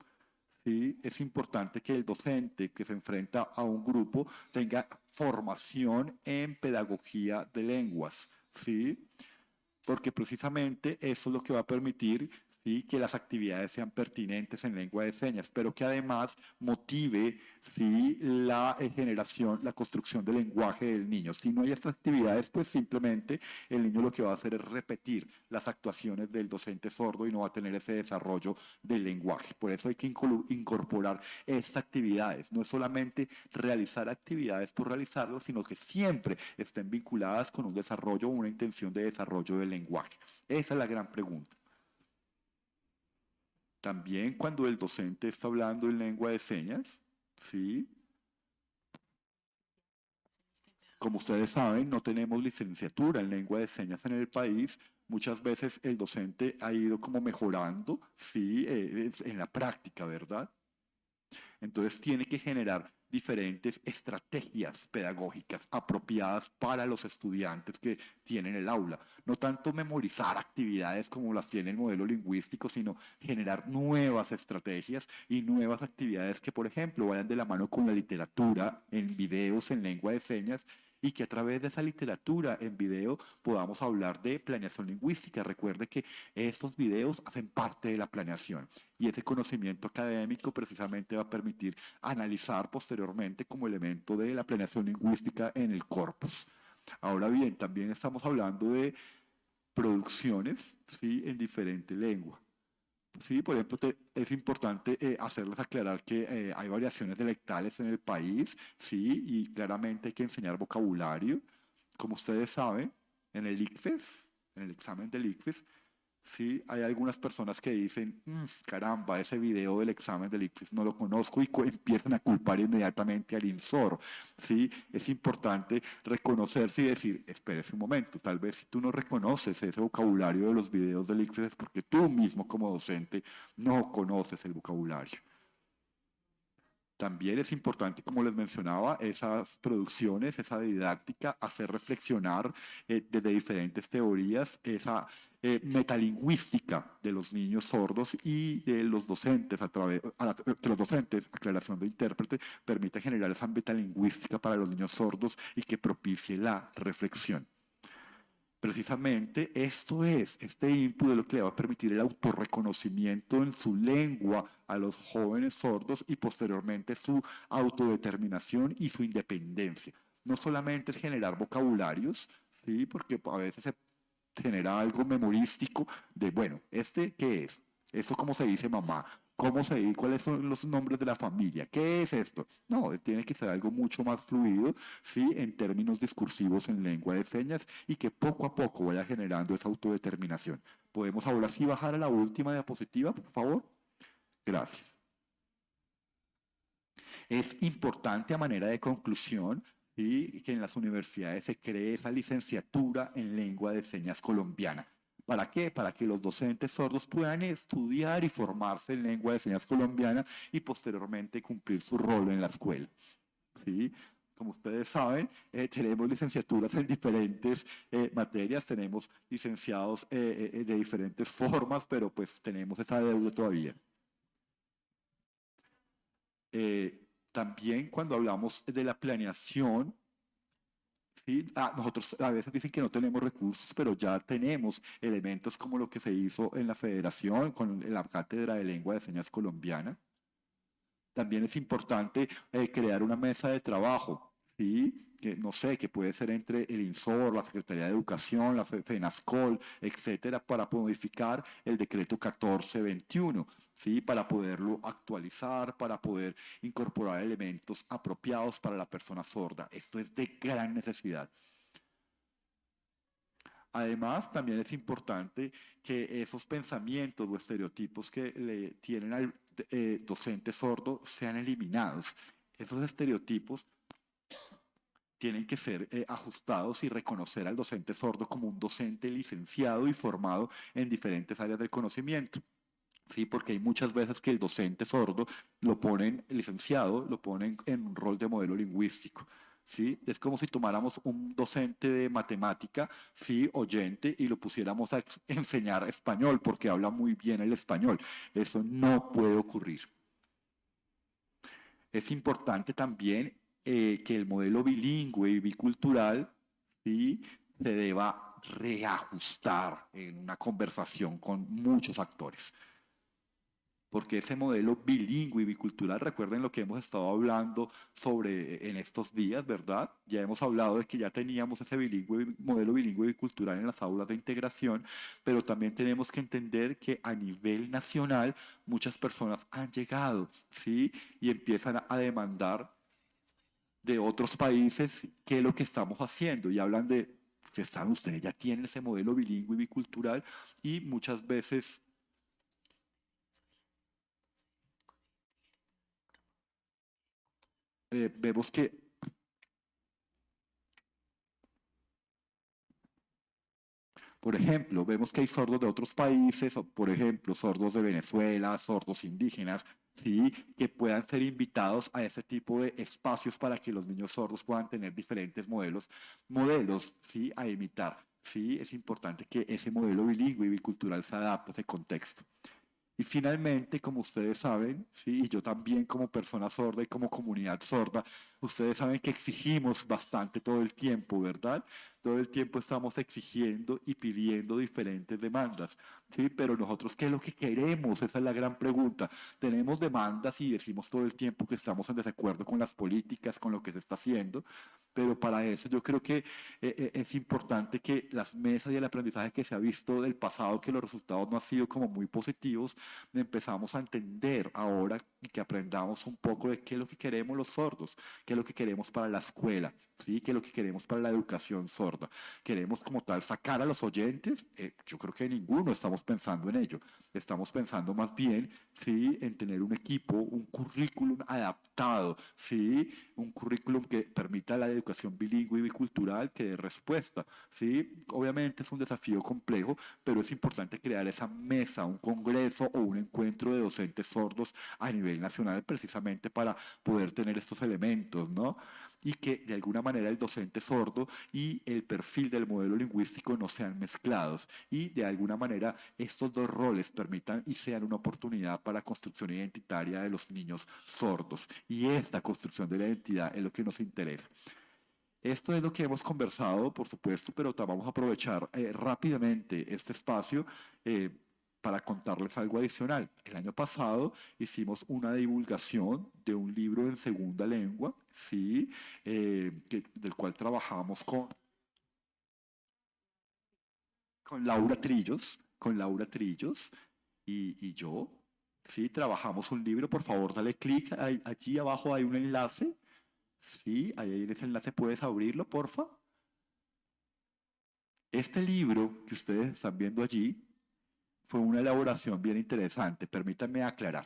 sí, es importante que el docente que se enfrenta a un grupo tenga formación en pedagogía de lenguas, ¿sí? porque precisamente eso es lo que va a permitir que las actividades sean pertinentes en lengua de señas, pero que además motive la eh, generación, la construcción del lenguaje del niño. Si no hay estas actividades, pues simplemente el niño lo que va a hacer es repetir las actuaciones del docente sordo y no va a tener ese desarrollo del lenguaje. Por eso hay que incorporar estas actividades. No es solamente realizar actividades por realizarlas, sino que siempre estén vinculadas con un desarrollo o una intención de desarrollo del lenguaje. Esa es la gran pregunta. También cuando el docente está hablando en lengua de señas, ¿sí? Como ustedes saben, no tenemos licenciatura en lengua de señas en el país. Muchas veces el docente ha ido como mejorando, sí, eh, en la práctica, ¿verdad? Entonces tiene que generar diferentes estrategias pedagógicas apropiadas para los estudiantes que tienen el aula. No tanto memorizar actividades como las tiene el modelo lingüístico, sino generar nuevas estrategias y nuevas actividades que, por ejemplo, vayan de la mano con la literatura en videos en lengua de señas y que a través de esa literatura en video podamos hablar de planeación lingüística. Recuerde que estos videos hacen parte de la planeación y ese conocimiento académico precisamente va a permitir analizar posteriormente como elemento de la planeación lingüística en el corpus. Ahora bien, también estamos hablando de producciones ¿sí? en diferente lengua. Sí, por ejemplo, te- es importante eh, hacerles aclarar que eh, hay variaciones dialectales en el país, sí, y claramente hay que enseñar vocabulario. Como ustedes saben, en el ICFES, en el examen del ICFES, sí, hay algunas personas que dicen, "Mm, caramba, ese video del examen del ICFES no lo conozco y empiezan a culpar inmediatamente al INSOR. Sí, es importante reconocerse y decir, espérese un momento, tal vez si tú no reconoces ese vocabulario de los videos del ICFES es porque tú mismo como docente no conoces el vocabulario. También es importante, como les mencionaba, esas producciones, esa didáctica, hacer reflexionar eh, desde diferentes teorías esa eh, metalingüística de los niños sordos y de los docentes, a través, que los docentes, aclaración de intérprete, permite generar esa metalingüística para los niños sordos y que propicie la reflexión. Precisamente esto es, este input es lo que le va a permitir el autorreconocimiento en su lengua a los jóvenes sordos y posteriormente su autodeterminación y su independencia. No solamente es generar vocabularios, ¿sí? porque a veces se genera algo memorístico de, bueno, ¿este qué es? ¿Esto cómo se dice mamá? ¿Cómo se ¿Cuáles son los nombres de la familia? ¿Qué es esto? No, tiene que ser algo mucho más fluido, sí, en términos discursivos en lengua de señas y que poco a poco vaya generando esa autodeterminación. ¿Podemos ahora sí bajar a la última diapositiva, por favor? Gracias. Es importante a manera de conclusión ¿sí? que en las universidades se cree esa licenciatura en lengua de señas colombiana. ¿Para qué? Para que los docentes sordos puedan estudiar y formarse en lengua de señas colombiana y posteriormente cumplir su rol en la escuela. ¿sí? Como ustedes saben, eh, tenemos licenciaturas en diferentes eh, materias, tenemos licenciados eh, de diferentes formas, pero pues tenemos esa deuda todavía. también cuando hablamos de la planeación, ¿sí? Ah, nosotros a veces dicen que no tenemos recursos, pero ya tenemos elementos como lo que se hizo en la federación con la cátedra de lengua de señas colombiana. También es importante eh, crear una mesa de trabajo, que no sé, que puede ser entre el INSOR, la Secretaría de Educación, la FENASCOL, etcétera, para modificar el decreto 1421, ¿sí? Para poderlo actualizar, para poder incorporar elementos apropiados para la persona sorda. Esto es de gran necesidad. Además, también es importante que esos pensamientos o estereotipos que le tienen al eh, docente sordo sean eliminados. Esos estereotipos tienen que ser eh, ajustados y reconocer al docente sordo como un docente licenciado y formado en diferentes áreas del conocimiento. Sí, porque hay muchas veces que el docente sordo lo ponen licenciado, lo ponen en un rol de modelo lingüístico. ¿sí? Es como si tomáramos un docente de matemática, ¿sí? oyente, y lo pusiéramos a enseñar español porque habla muy bien el español. Eso no puede ocurrir. Es importante también eh, que el modelo bilingüe y bicultural ¿sí? se deba reajustar en una conversación con muchos actores. Porque ese modelo bilingüe y bicultural, recuerden lo que hemos estado hablando sobre en estos días, ¿verdad? Ya hemos hablado de que ya teníamos ese bilingüe, modelo bilingüe y bicultural en las aulas de integración, pero también tenemos que entender que a nivel nacional muchas personas han llegado, ¿sí? Y empiezan a demandar de otros países qué es lo que estamos haciendo y hablan de que están ustedes ya tienen ese modelo bilingüe y bicultural y muchas veces eh, vemos que Por ejemplo, vemos que hay sordos de otros países, por ejemplo, sordos de Venezuela, sordos indígenas, ¿sí? que puedan ser invitados a ese tipo de espacios para que los niños sordos puedan tener diferentes modelos, modelos ¿sí? a imitar. Sí, es importante que ese modelo bilingüe y bicultural se adapte a ese contexto. Y finalmente, como ustedes saben, ¿sí? y yo también como persona sorda y como comunidad sorda, ustedes saben que exigimos bastante todo el tiempo, ¿verdad? Todo el tiempo estamos exigiendo y pidiendo diferentes demandas, ¿sí? Pero nosotros, ¿qué es lo que queremos? Esa es la gran pregunta. Tenemos demandas y decimos todo el tiempo que estamos en desacuerdo con las políticas, con lo que se está haciendo, pero para eso yo creo que eh, eh, es importante que las mesas y el aprendizaje que se ha visto del pasado, que los resultados no han sido como muy positivos, empezamos a entender ahora y que aprendamos un poco de qué es lo que queremos los sordos, qué es lo que queremos para la escuela, ¿sí? qué es lo que queremos para la educación sorda. Queremos como tal sacar a los oyentes, eh, yo creo que ninguno estamos pensando en ello, estamos pensando más bien ¿sí? en tener un equipo, un currículum adaptado, ¿sí? un currículum que permita la educación bilingüe y bicultural que dé respuesta. ¿sí? Obviamente es un desafío complejo, pero es importante crear esa mesa, un congreso o un encuentro de docentes sordos a nivel nacional precisamente para poder tener estos elementos, ¿no? Y que de alguna manera el docente sordo y el perfil del modelo lingüístico no sean mezclados y de alguna manera estos dos roles permitan y sean una oportunidad para construcción identitaria de los niños sordos. Y esta construcción de la identidad es lo que nos interesa. Esto es lo que hemos conversado, por supuesto, pero vamos a aprovechar eh, rápidamente este espacio. Eh, para contarles algo adicional. El año pasado hicimos una divulgación de un libro en segunda lengua, ¿sí? Eh, del cual trabajamos con, con Laura Trillos, con Laura Trillos y, y yo, Sí, trabajamos un libro, por favor, dale clic. Allí abajo hay un enlace. Sí, ahí en ese enlace puedes abrirlo, porfa. Este libro que ustedes están viendo allí fue una elaboración bien interesante. Permítanme aclarar.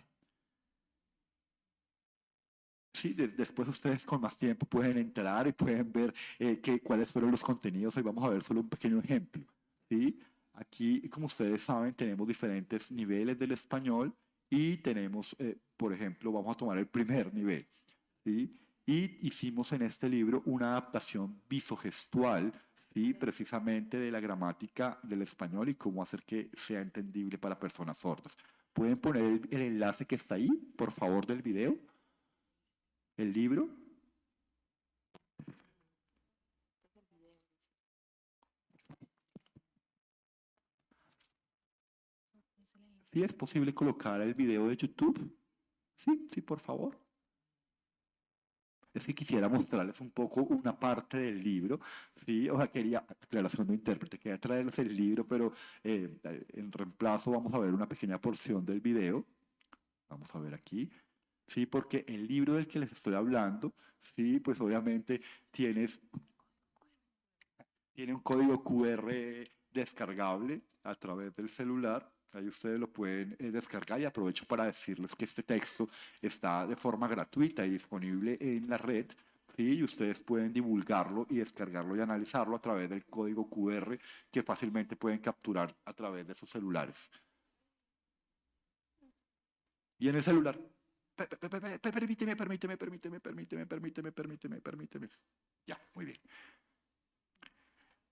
Sí, de- después ustedes con más tiempo pueden entrar y pueden ver eh, que- cuáles fueron los contenidos. Hoy vamos a ver solo un pequeño ejemplo. ¿sí? Aquí, como ustedes saben, tenemos diferentes niveles del español y tenemos, eh, por ejemplo, vamos a tomar el primer nivel. ¿sí? Y hicimos en este libro una adaptación visogestual, ¿sí? precisamente de la gramática del español y cómo hacer que sea entendible para personas sordas. ¿Pueden poner el, enlace que está ahí, por favor, del video? El libro. ¿Sí es posible colocar el video de YouTube? Sí, sí, por favor. Es que quisiera mostrarles un poco una parte del libro, sí, o sea, quería, aclaración de intérprete, quería traerles el libro, pero eh, en reemplazo vamos a ver una pequeña porción del video. Vamos a ver aquí. Sí, porque el libro del que les estoy hablando, sí, pues obviamente tienes, tiene un código QR descargable a través del celular. Ahí ustedes lo pueden eh, descargar y aprovecho para decirles que este texto está de forma gratuita y disponible en la red. Sí, y ustedes pueden divulgarlo y descargarlo y analizarlo a través del código QR que fácilmente pueden capturar a través de sus celulares. Y en el celular Pe- pe- pe- pe- pe- Permíteme, permíteme, permíteme, permíteme, permíteme, permíteme, permíteme. Ya, muy bien.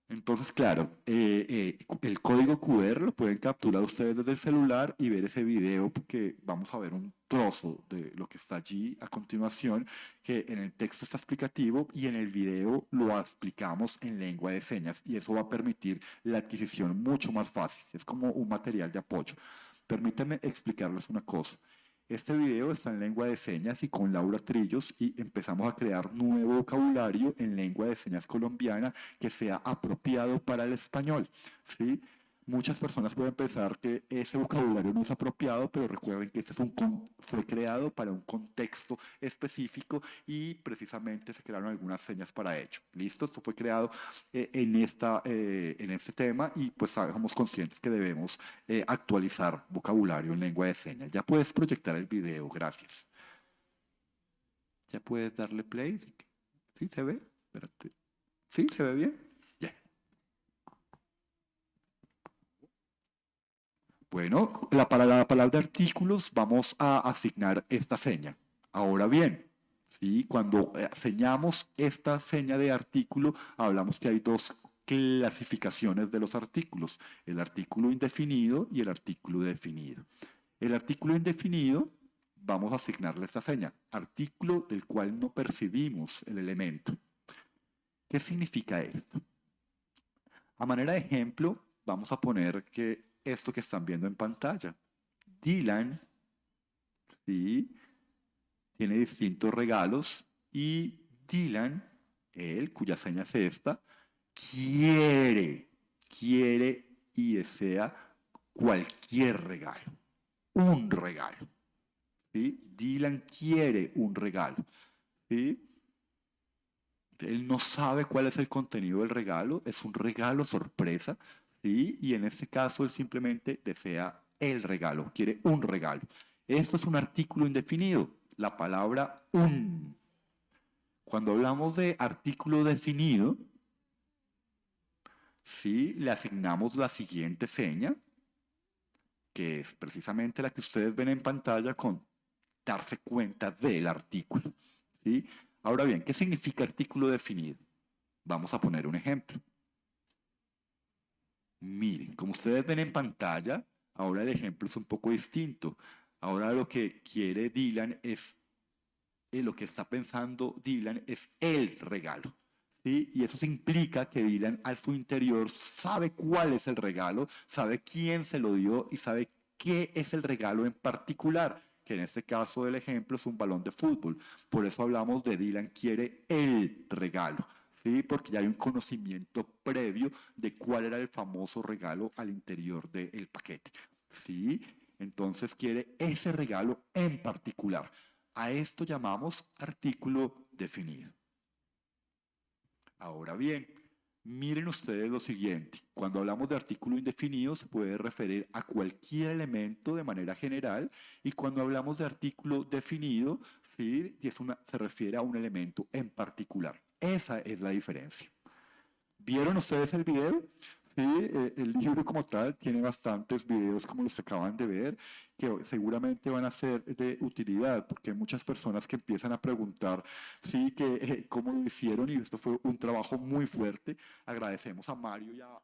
Entonces, claro, eh, eh, el código QR lo pueden capturar ustedes desde el celular y ver ese video porque vamos a ver un trozo de lo que está allí a continuación, que en el texto está explicativo y en el video lo explicamos en lengua de señas y eso va a permitir la adquisición mucho más fácil. Es como un material de apoyo. Permítanme explicarles una cosa. Este video está en lengua de señas y con Laura Trillos y empezamos a crear nuevo vocabulario en lengua de señas colombiana que sea apropiado para el español. Muchas personas pueden pensar que ese vocabulario no es apropiado, pero recuerden que este fue creado para un contexto específico y precisamente se crearon algunas señas para ello. ¿Listo? Esto fue creado eh, en, eh, este tema y pues somos conscientes que debemos eh, actualizar vocabulario en lengua de señas. Ya puedes proyectar el video, gracias. Ya puedes darle play. ¿Sí se ve? Espérate. ¿Sí se ve bien? Ya. Bueno, la, para la palabra artículos vamos a asignar esta seña. Ahora bien, ¿sí? cuando eh, señamos esta seña de artículo, hablamos que hay dos clasificaciones de los artículos, el artículo indefinido y el artículo definido. El artículo indefinido, vamos a asignarle esta seña, artículo del cual no percibimos el elemento. ¿Qué significa esto? A manera de ejemplo, vamos a poner que esto que están viendo en pantalla. Dylan, ¿sí? Tiene distintos regalos y Dylan, él, cuya seña es esta, quiere, quiere y desea cualquier regalo, un regalo. ¿sí? Dylan quiere un regalo. ¿sí? Él no sabe cuál es el contenido del regalo, es un regalo sorpresa, ¿sí? Y en este caso él simplemente desea el regalo, quiere un regalo. Esto es un artículo indefinido, la palabra un. Cuando hablamos de artículo definido, ¿sí? Le asignamos la siguiente seña, que es precisamente la que ustedes ven en pantalla con darse cuenta del artículo, ¿sí? Ahora bien, ¿qué significa artículo definido? Vamos a poner un ejemplo. Miren, como ustedes ven en pantalla, ahora el ejemplo es un poco distinto. Ahora lo que quiere Dylan es, eh, lo que está pensando Dylan es el regalo. ¿sí? Y eso implica que Dylan al su interior sabe cuál es el regalo, sabe quién se lo dio y sabe qué es el regalo en particular que en este caso del ejemplo es un balón de fútbol. Por eso hablamos de Dylan quiere el regalo, ¿sí? Porque ya hay un conocimiento previo de cuál era el famoso regalo al interior del paquete, ¿sí? Entonces quiere ese regalo en particular. A esto llamamos artículo definido. Ahora bien, miren ustedes lo siguiente. Cuando hablamos de artículo indefinido se puede referir a cualquier elemento de manera general y cuando hablamos de artículo definido ¿sí? es una, se refiere a un elemento en particular. Esa es la diferencia. ¿Vieron ustedes el video? Sí, eh, el libro como tal tiene bastantes videos como los que acaban de ver, que seguramente van a ser de utilidad, porque hay muchas personas que empiezan a preguntar, sí, que eh, cómo lo hicieron, y esto fue un trabajo muy fuerte. Agradecemos a Mario y a,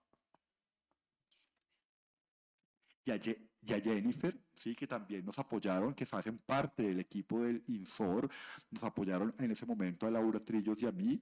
y y a Jennifer, sí, que también nos apoyaron, que hacen parte del equipo del INSOR, nos apoyaron en ese momento a Laura Trillos y a mí.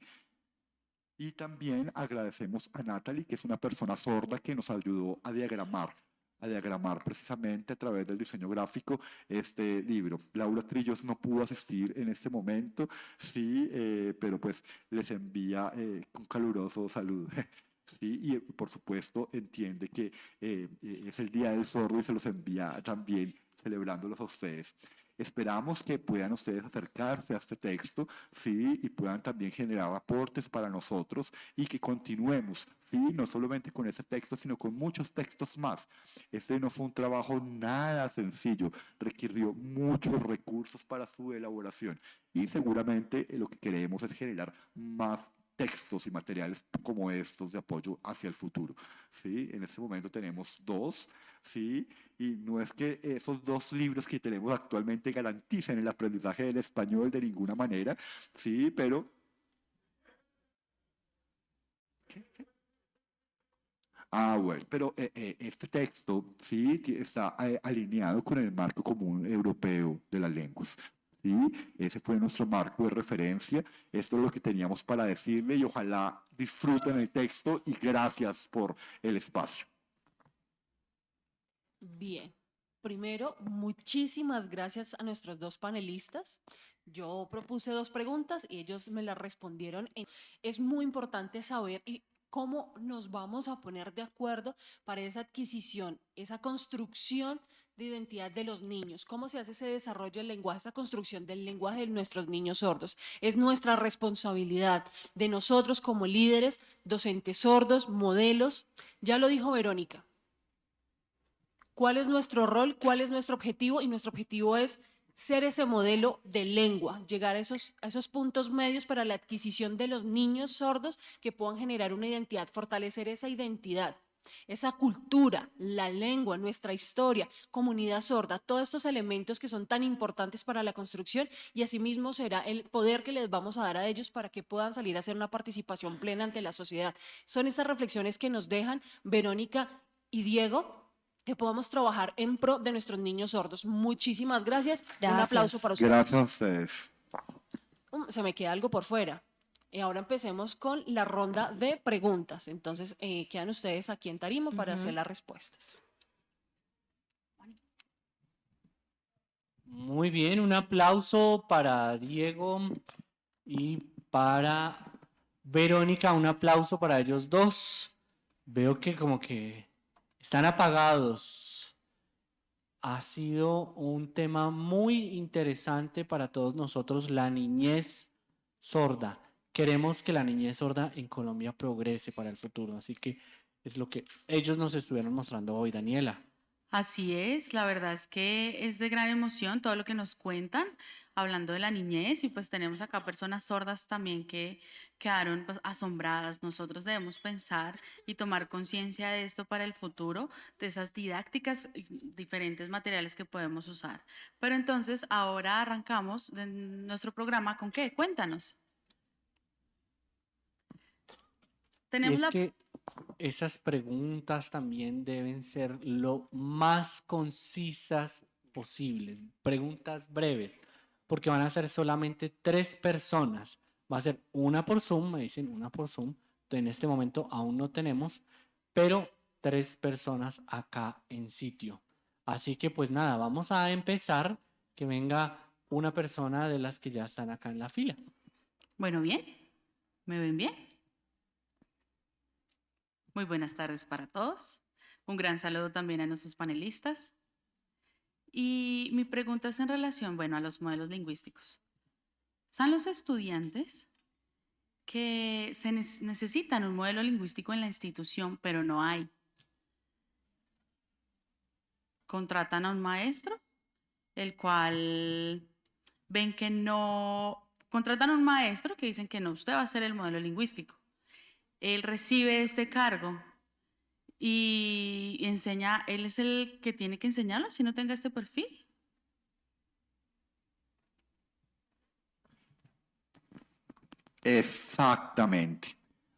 Y también agradecemos a Natalie, que es una persona sorda que nos ayudó a diagramar, a diagramar precisamente a través del diseño gráfico este libro. Laura Trillos no pudo asistir en este momento, sí, eh, pero pues les envía eh, un caluroso saludo. Sí, y eh, por supuesto entiende que eh, eh, es el Día del Sordo y se los envía también celebrándolos a ustedes. Esperamos que puedan ustedes acercarse a este texto, sí, y puedan también generar aportes para nosotros y que continuemos, sí, no solamente con ese texto, sino con muchos textos más. Este no fue un trabajo nada sencillo, requirió muchos recursos para su elaboración y seguramente eh, lo que queremos es generar más textos y materiales como estos de apoyo hacia el futuro. ¿sí? En este momento tenemos dos, ¿sí? y no es que esos dos libros que tenemos actualmente garanticen el aprendizaje del español de ninguna manera, ¿sí? pero... ¿Qué? ¿Qué? Ah, bueno, pero eh, eh, este texto sí está eh, alineado con el marco común europeo de las lenguas. ¿Sí? Ese fue nuestro marco de referencia. Esto es lo que teníamos para decirle y ojalá disfruten el texto y gracias por el espacio. Bien. Primero, muchísimas gracias a nuestros dos panelistas. Yo propuse dos preguntas y ellos me las respondieron. Es muy importante saber y cómo nos vamos a poner de acuerdo para esa adquisición, esa construcción de identidad de los niños, cómo se hace ese desarrollo del lenguaje, esa construcción del lenguaje de nuestros niños sordos. Es nuestra responsabilidad de nosotros como líderes, docentes sordos, modelos. Ya lo dijo Verónica, cuál es nuestro rol, cuál es nuestro objetivo y nuestro objetivo es ser ese modelo de lengua, llegar a esos, puntos medios para la adquisición de los niños sordos que puedan generar una identidad, fortalecer esa identidad, esa cultura, la lengua, nuestra historia, comunidad sorda, todos estos elementos que son tan importantes para la construcción y asimismo será el poder que les vamos a dar a ellos para que puedan salir a hacer una participación plena ante la sociedad. Son estas reflexiones que nos dejan Verónica y Diego que podamos trabajar en pro de nuestros niños sordos. Muchísimas gracias. Un aplauso para ustedes. Gracias a ustedes. Um, Se me queda algo por fuera. Y ahora empecemos con la ronda de preguntas. Entonces, eh, quedan ustedes aquí en Tarima para hacer las respuestas. Muy bien, un aplauso para Diego y para Verónica, un aplauso para ellos dos. Veo que como que están apagados. Ha sido un tema muy interesante para todos nosotros, la niñez sorda. Queremos que la niñez sorda en Colombia progrese para el futuro, así que es lo que ellos nos estuvieron mostrando hoy, Daniela. Así es, la verdad es que es de gran emoción todo lo que nos cuentan, hablando de la niñez, y pues tenemos acá personas sordas también que quedaron pues, asombradas. Nosotros debemos pensar y tomar conciencia de esto para el futuro, de esas didácticas, y diferentes materiales que podemos usar. Pero entonces, ahora arrancamos de nuestro programa con qué? Cuéntanos. Tenemos es la... que esas preguntas también deben ser lo más concisas posibles, preguntas breves, porque van a ser solamente tres personas. Va a ser una por Zoom, me dicen una por Zoom. En este momento aún no tenemos, pero tres personas acá en sitio. Así que pues nada, vamos a empezar. Que venga una persona de las que ya están acá en la fila. Bueno, bien. ¿Me ven bien? Muy buenas tardes para todos. Un gran saludo también a nuestros panelistas. Y mi pregunta es en relación, bueno, a los modelos lingüísticos. Están los estudiantes que se necesitan un modelo lingüístico en la institución, pero no hay. Contratan a un maestro, el cual ven que no, contratan a un maestro que dicen que no, usted va a ser el modelo lingüístico. Él recibe este cargo y enseña, él es el que tiene que enseñarlo si no tenga este perfil. Exactamente.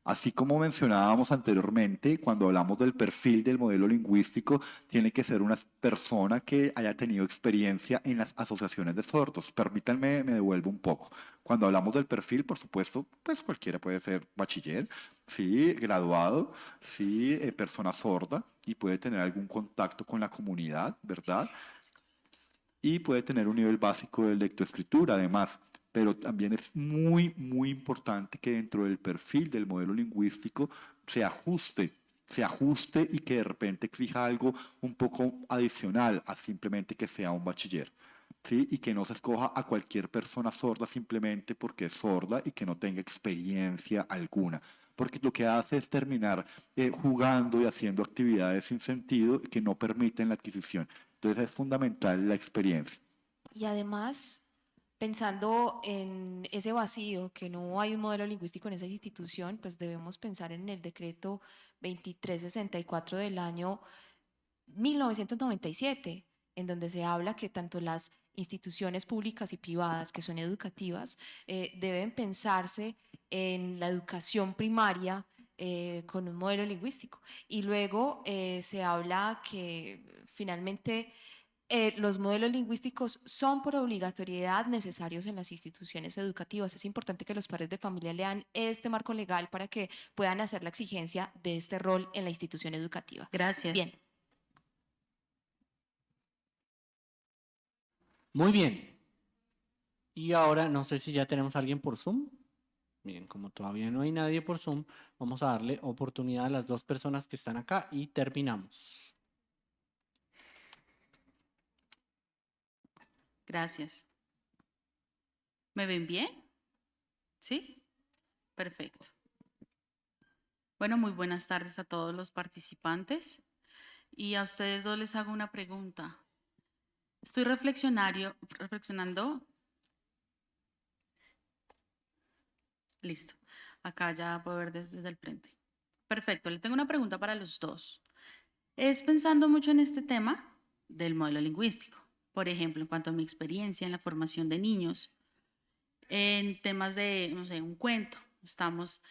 Así como mencionábamos anteriormente, cuando hablamos del perfil del modelo lingüístico, tiene que ser una persona que haya tenido experiencia en las asociaciones de sordos. Permítanme, me devuelvo un poco. Cuando hablamos del perfil, por supuesto, pues cualquiera puede ser bachiller, sí, graduado, sí, eh, persona sorda y puede tener algún contacto con la comunidad, ¿verdad? y puede tener un nivel básico de lectoescritura además. Pero también es muy, muy importante que dentro del perfil del modelo lingüístico se ajuste, se ajuste y que de repente exija algo un poco adicional a simplemente que sea un bachiller. ¿sí? Y que no se escoja a cualquier persona sorda simplemente porque es sorda y que no tenga experiencia alguna. Porque lo que hace es terminar eh, jugando y haciendo actividades sin sentido que no permiten la adquisición. Entonces es fundamental la experiencia. Y además, pensando en ese vacío, que no hay un modelo lingüístico en esa institución, pues debemos pensar en el decreto 2364 del año 1997, en donde se habla que tanto las instituciones públicas y privadas que son educativas eh, deben pensarse en la educación primaria eh, con un modelo lingüístico. Y luego eh, se habla que finalmente eh, los modelos lingüísticos son por obligatoriedad necesarios en las instituciones educativas. Es importante que los padres de familia lean este marco legal para que puedan hacer la exigencia de este rol en la institución educativa. Gracias. Bien. Muy bien. Y ahora no sé si ya tenemos a alguien por Zoom. Bien, como todavía no hay nadie por Zoom, vamos a darle oportunidad a las dos personas que están acá y terminamos. Gracias. ¿Me ven bien? ¿Sí? Perfecto. Bueno, muy buenas tardes a todos los participantes. Y a ustedes dos les hago una pregunta. Estoy reflexionario, reflexionando. Listo. Acá ya puedo ver desde, desde el frente. Perfecto. Le tengo una pregunta para los dos. Es pensando mucho en este tema del modelo lingüístico. Por ejemplo, en cuanto a mi experiencia en la formación de niños, en temas de, no sé, un cuento, estamos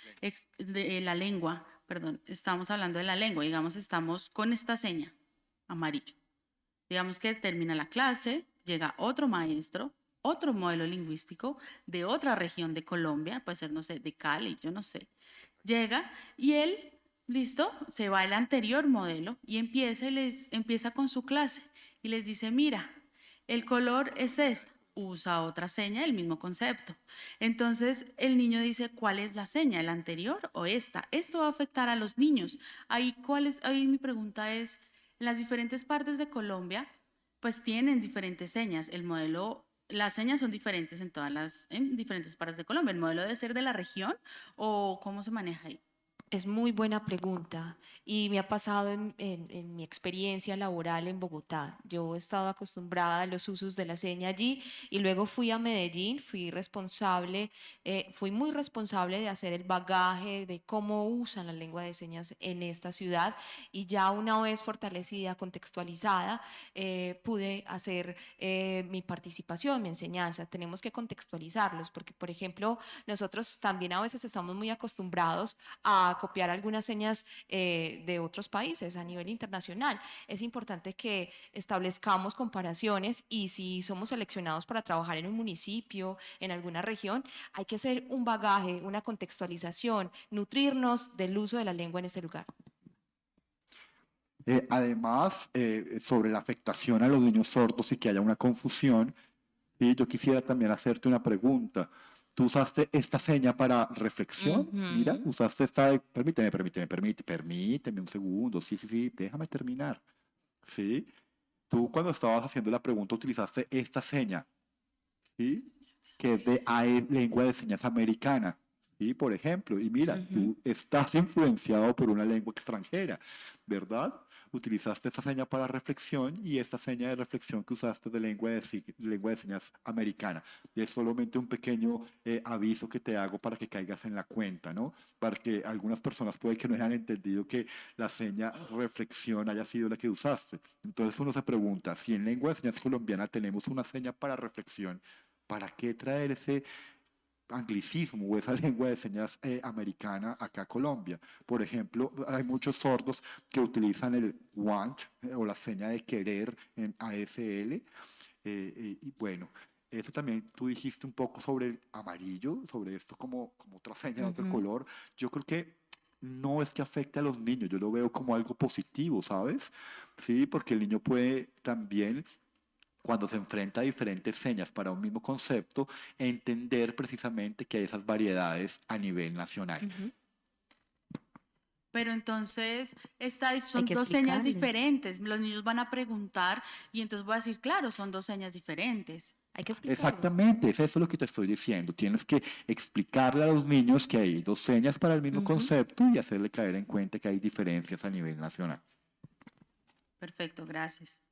de la lengua, perdón, estamos hablando de la lengua, digamos, estamos con esta seña, amarillo. Digamos que termina la clase, llega otro maestro, otro modelo lingüístico de otra región de Colombia, puede ser, no sé, de Cali, yo no sé. Llega y él, listo, se va al anterior modelo y empieza, les, empieza con su clase y les dice, mira, el color es este. Usa otra seña, el mismo concepto. Entonces el niño dice, ¿cuál es la seña? ¿El anterior o esta? Esto va a afectar a los niños. Ahí, ¿cuál es? Ahí mi pregunta es, en las diferentes partes de Colombia, pues tienen diferentes señas. El modelo, las señas son diferentes en todas las, en diferentes partes de Colombia. ¿El modelo debe ser de la región o cómo se maneja ahí? Es muy buena pregunta y me ha pasado en, mi experiencia laboral en Bogotá. Yo he estado acostumbrada a los usos de la seña allí y luego fui a Medellín, fui responsable, eh, fui muy responsable de hacer el bagaje de cómo usan la lengua de señas en esta ciudad y ya una vez fortalecida, contextualizada, eh, pude hacer eh, mi participación, mi enseñanza. Tenemos que contextualizarlos porque, por ejemplo, nosotros también a veces estamos muy acostumbrados a copiar algunas señas eh, de otros países a nivel internacional. Es importante que establezcamos comparaciones y si somos seleccionados para trabajar en un municipio, en alguna región, hay que hacer un bagaje, una contextualización, nutrirnos del uso de la lengua en este lugar. Eh, además, eh, sobre la afectación a los niños sordos y que haya una confusión, yo quisiera también hacerte una pregunta. Tú usaste esta seña para reflexión, mira, usaste esta, de- permíteme, permíteme, permíteme, permíteme un segundo, sí, sí, sí, déjame terminar, ¿sí? tú cuando estabas haciendo la pregunta utilizaste esta seña, ¿sí? Que es de AE, lengua de señas americana. ¿Sí? Por ejemplo, y mira, tú estás influenciado por una lengua extranjera, ¿verdad? Utilizaste esta seña para reflexión y esta seña de reflexión que usaste de lengua de, si- lengua de señas americana. Y es solamente un pequeño eh, aviso que te hago para que caigas en la cuenta, ¿no? Para que algunas personas puede que no hayan entendido que la seña reflexión haya sido la que usaste. Entonces uno se pregunta, si en lengua de señas colombiana tenemos una seña para reflexión, ¿para qué traer ese anglicismo o esa lengua de señas eh, americana acá a Colombia. Por ejemplo, hay muchos sordos que utilizan el want eh, o la seña de querer en ASL. eh, eh, y bueno, eso también tú dijiste un poco sobre el amarillo, sobre esto como, como otra seña de otro Ujú. color. Yo creo que no es que afecte a los niños, yo lo veo como algo positivo, ¿sabes? Sí, porque el niño puede también cuando se enfrenta a diferentes señas para un mismo concepto, entender precisamente que hay esas variedades a nivel nacional. Pero entonces esta, son dos señas diferentes. Los niños van a preguntar y entonces voy a decir, claro, son dos señas diferentes. Hay que explicarles. Exactamente, es eso lo que te estoy diciendo. Tienes que explicarle a los niños que hay dos señas para el mismo concepto y hacerle caer en cuenta que hay diferencias a nivel nacional. Perfecto, gracias.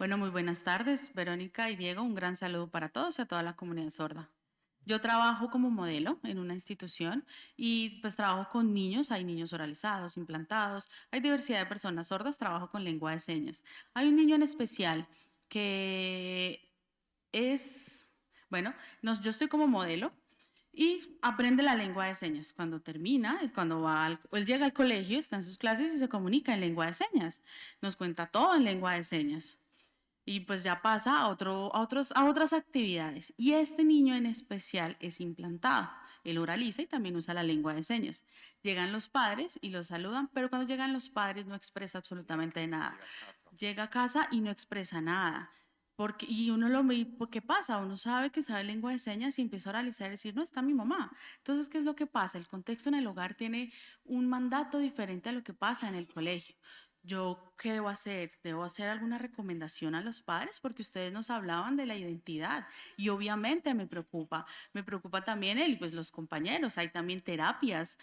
Bueno, muy buenas tardes, Verónica y Diego. Un gran saludo para todos y a toda la comunidad sorda. Yo trabajo como modelo en una institución y pues trabajo con niños, hay niños oralizados, implantados, hay diversidad de personas sordas, trabajo con lengua de señas. Hay un niño en especial que es, bueno, nos, yo estoy como modelo y aprende la lengua de señas. Cuando termina, cuando va al- él llega al colegio, está en sus clases y se comunica en lengua de señas. Nos cuenta todo en lengua de señas. Y pues ya pasa a, otro, a, otros, a otras actividades. Y este niño en especial es implantado. Él oraliza y también usa la lengua de señas. Llegan los padres y los saludan, pero cuando llegan los padres no expresa absolutamente nada. Llega a casa y no expresa nada. Porque, y uno lo ve, ¿por qué pasa? Uno sabe que sabe lengua de señas y empieza a oralizar y decir, no, está mi mamá. Entonces, ¿qué es lo que pasa? El contexto en el hogar tiene un mandato diferente a lo que pasa en el colegio. Yo, ¿qué debo hacer? ¿Debo hacer alguna recomendación a los padres? Porque ustedes nos hablaban de la identidad y obviamente me preocupa. Me preocupa también él, pues los compañeros. Hay también terapias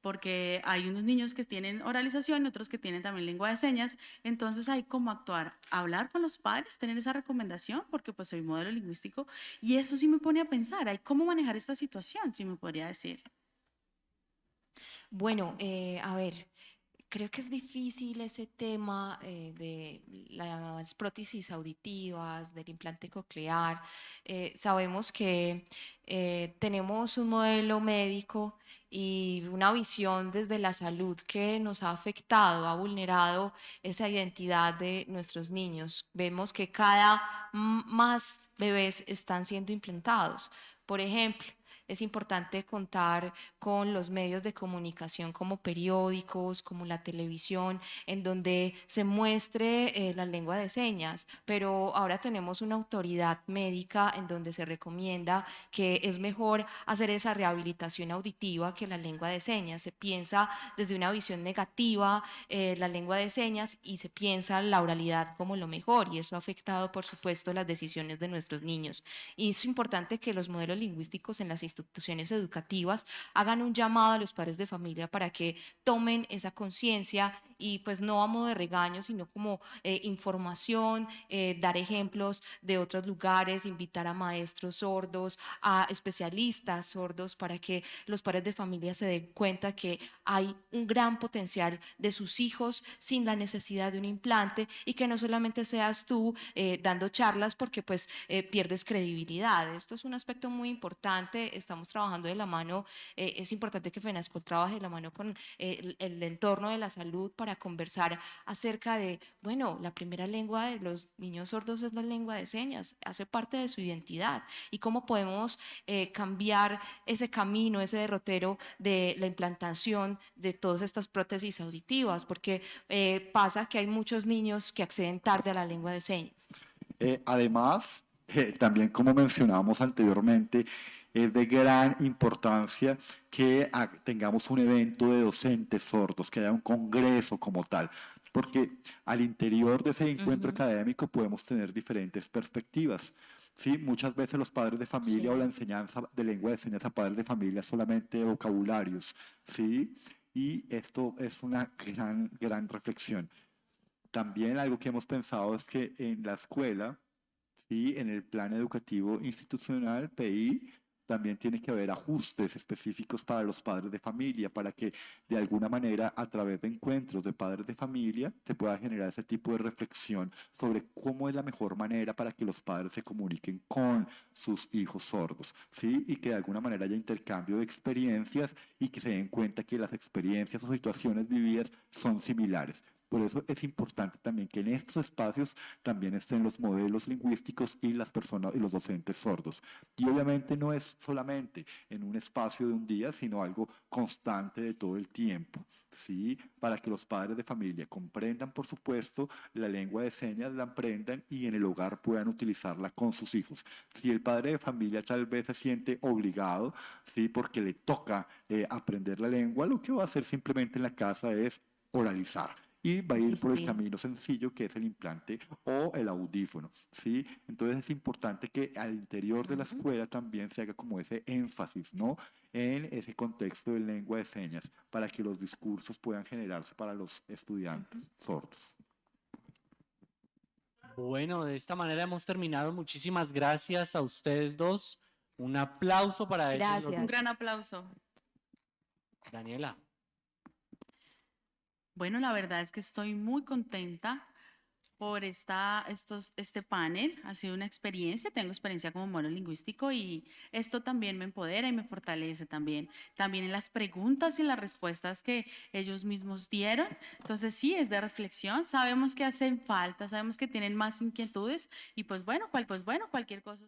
porque hay unos niños que tienen oralización y otros que tienen también lengua de señas. Entonces hay cómo actuar, hablar con los padres, tener esa recomendación, porque pues soy modelo lingüístico y eso sí me pone a pensar, hay cómo manejar esta situación, si me podría decir. Bueno, eh, a ver, creo que es difícil ese tema eh, de las prótesis auditivas, del implante coclear. Eh, sabemos que eh, tenemos un modelo médico y una visión desde la salud que nos ha afectado, ha vulnerado esa identidad de nuestros niños. Vemos que cada más bebés están siendo implantados. Por ejemplo, es importante contar con los medios de comunicación como periódicos, como la televisión, en donde se muestre eh, la lengua de señas, pero ahora tenemos una autoridad médica en donde se recomienda que es mejor hacer esa rehabilitación auditiva que la lengua de señas. Se piensa desde una visión negativa eh, la lengua de señas y se piensa la oralidad como lo mejor y eso ha afectado, por supuesto, las decisiones de nuestros niños. Y es importante que los modelos lingüísticos en las instituciones educativas hagan un llamado a los padres de familia para que tomen esa conciencia y pues no a modo de regaño, sino como eh, información, eh, dar ejemplos de otros lugares, invitar a maestros sordos, a especialistas sordos para que los padres de familia se den cuenta que hay un gran potencial de sus hijos sin la necesidad de un implante y que no solamente seas tú eh, dando charlas porque pues eh, pierdes credibilidad. Esto es un aspecto muy importante, estamos trabajando de la mano, eh, es importante que FENASCOL trabaje de la mano con eh, el, el entorno de la salud para conversar acerca de, bueno, la primera lengua de los niños sordos es la lengua de señas, hace parte de su identidad y cómo podemos eh, cambiar ese camino, ese derrotero de la implantación de todas estas prótesis auditivas, porque eh, pasa que hay muchos niños que acceden tarde a la lengua de señas. Eh, además, eh, también como mencionábamos anteriormente, es de gran importancia que tengamos un evento de docentes sordos, que haya un congreso como tal, porque al interior de ese encuentro académico podemos tener diferentes perspectivas. Sí, muchas veces los padres de familia o la enseñanza de lengua de señas a padres de familia solamente vocabularios, ¿sí? Y esto es una gran, gran reflexión. También algo que hemos pensado es que en la escuela, ¿sí? en el plan educativo institucional, PI, también tiene que haber ajustes específicos para los padres de familia, para que de alguna manera a través de encuentros de padres de familia se pueda generar ese tipo de reflexión sobre cómo es la mejor manera para que los padres se comuniquen con sus hijos sordos, ¿sí? Y que de alguna manera haya intercambio de experiencias y que se den cuenta que las experiencias o situaciones vividas son similares. Por eso es importante también que en estos espacios también estén los modelos lingüísticos y las personas y los docentes sordos. Y obviamente no es solamente en un espacio de un día, sino algo constante de todo el tiempo, ¿sí? Para que los padres de familia comprendan, por supuesto, la lengua de señas, la aprendan y en el hogar puedan utilizarla con sus hijos. Si el padre de familia tal vez se siente obligado, ¿sí? Porque le toca eh, aprender la lengua, lo que va a hacer simplemente en la casa es oralizar y va a ir por el camino sencillo que es el implante o el audífono, ¿sí? Entonces es importante que al interior de la escuela también se haga como ese énfasis, ¿no? En ese contexto de lengua de señas para que los discursos puedan generarse para los estudiantes sordos. Bueno, de esta manera hemos terminado. Muchísimas gracias a ustedes dos. Un aplauso para ellos. los Gracias. Un gran aplauso. Daniela. Bueno, la verdad es que estoy muy contenta por esta, estos, este panel. Ha sido una experiencia, tengo experiencia como monolingüístico y esto también me empodera y me fortalece también. También en las preguntas y las respuestas que ellos mismos dieron. Entonces sí, es de reflexión. Sabemos que hacen falta, sabemos que tienen más inquietudes y pues bueno, cual, pues bueno, cualquier cosa.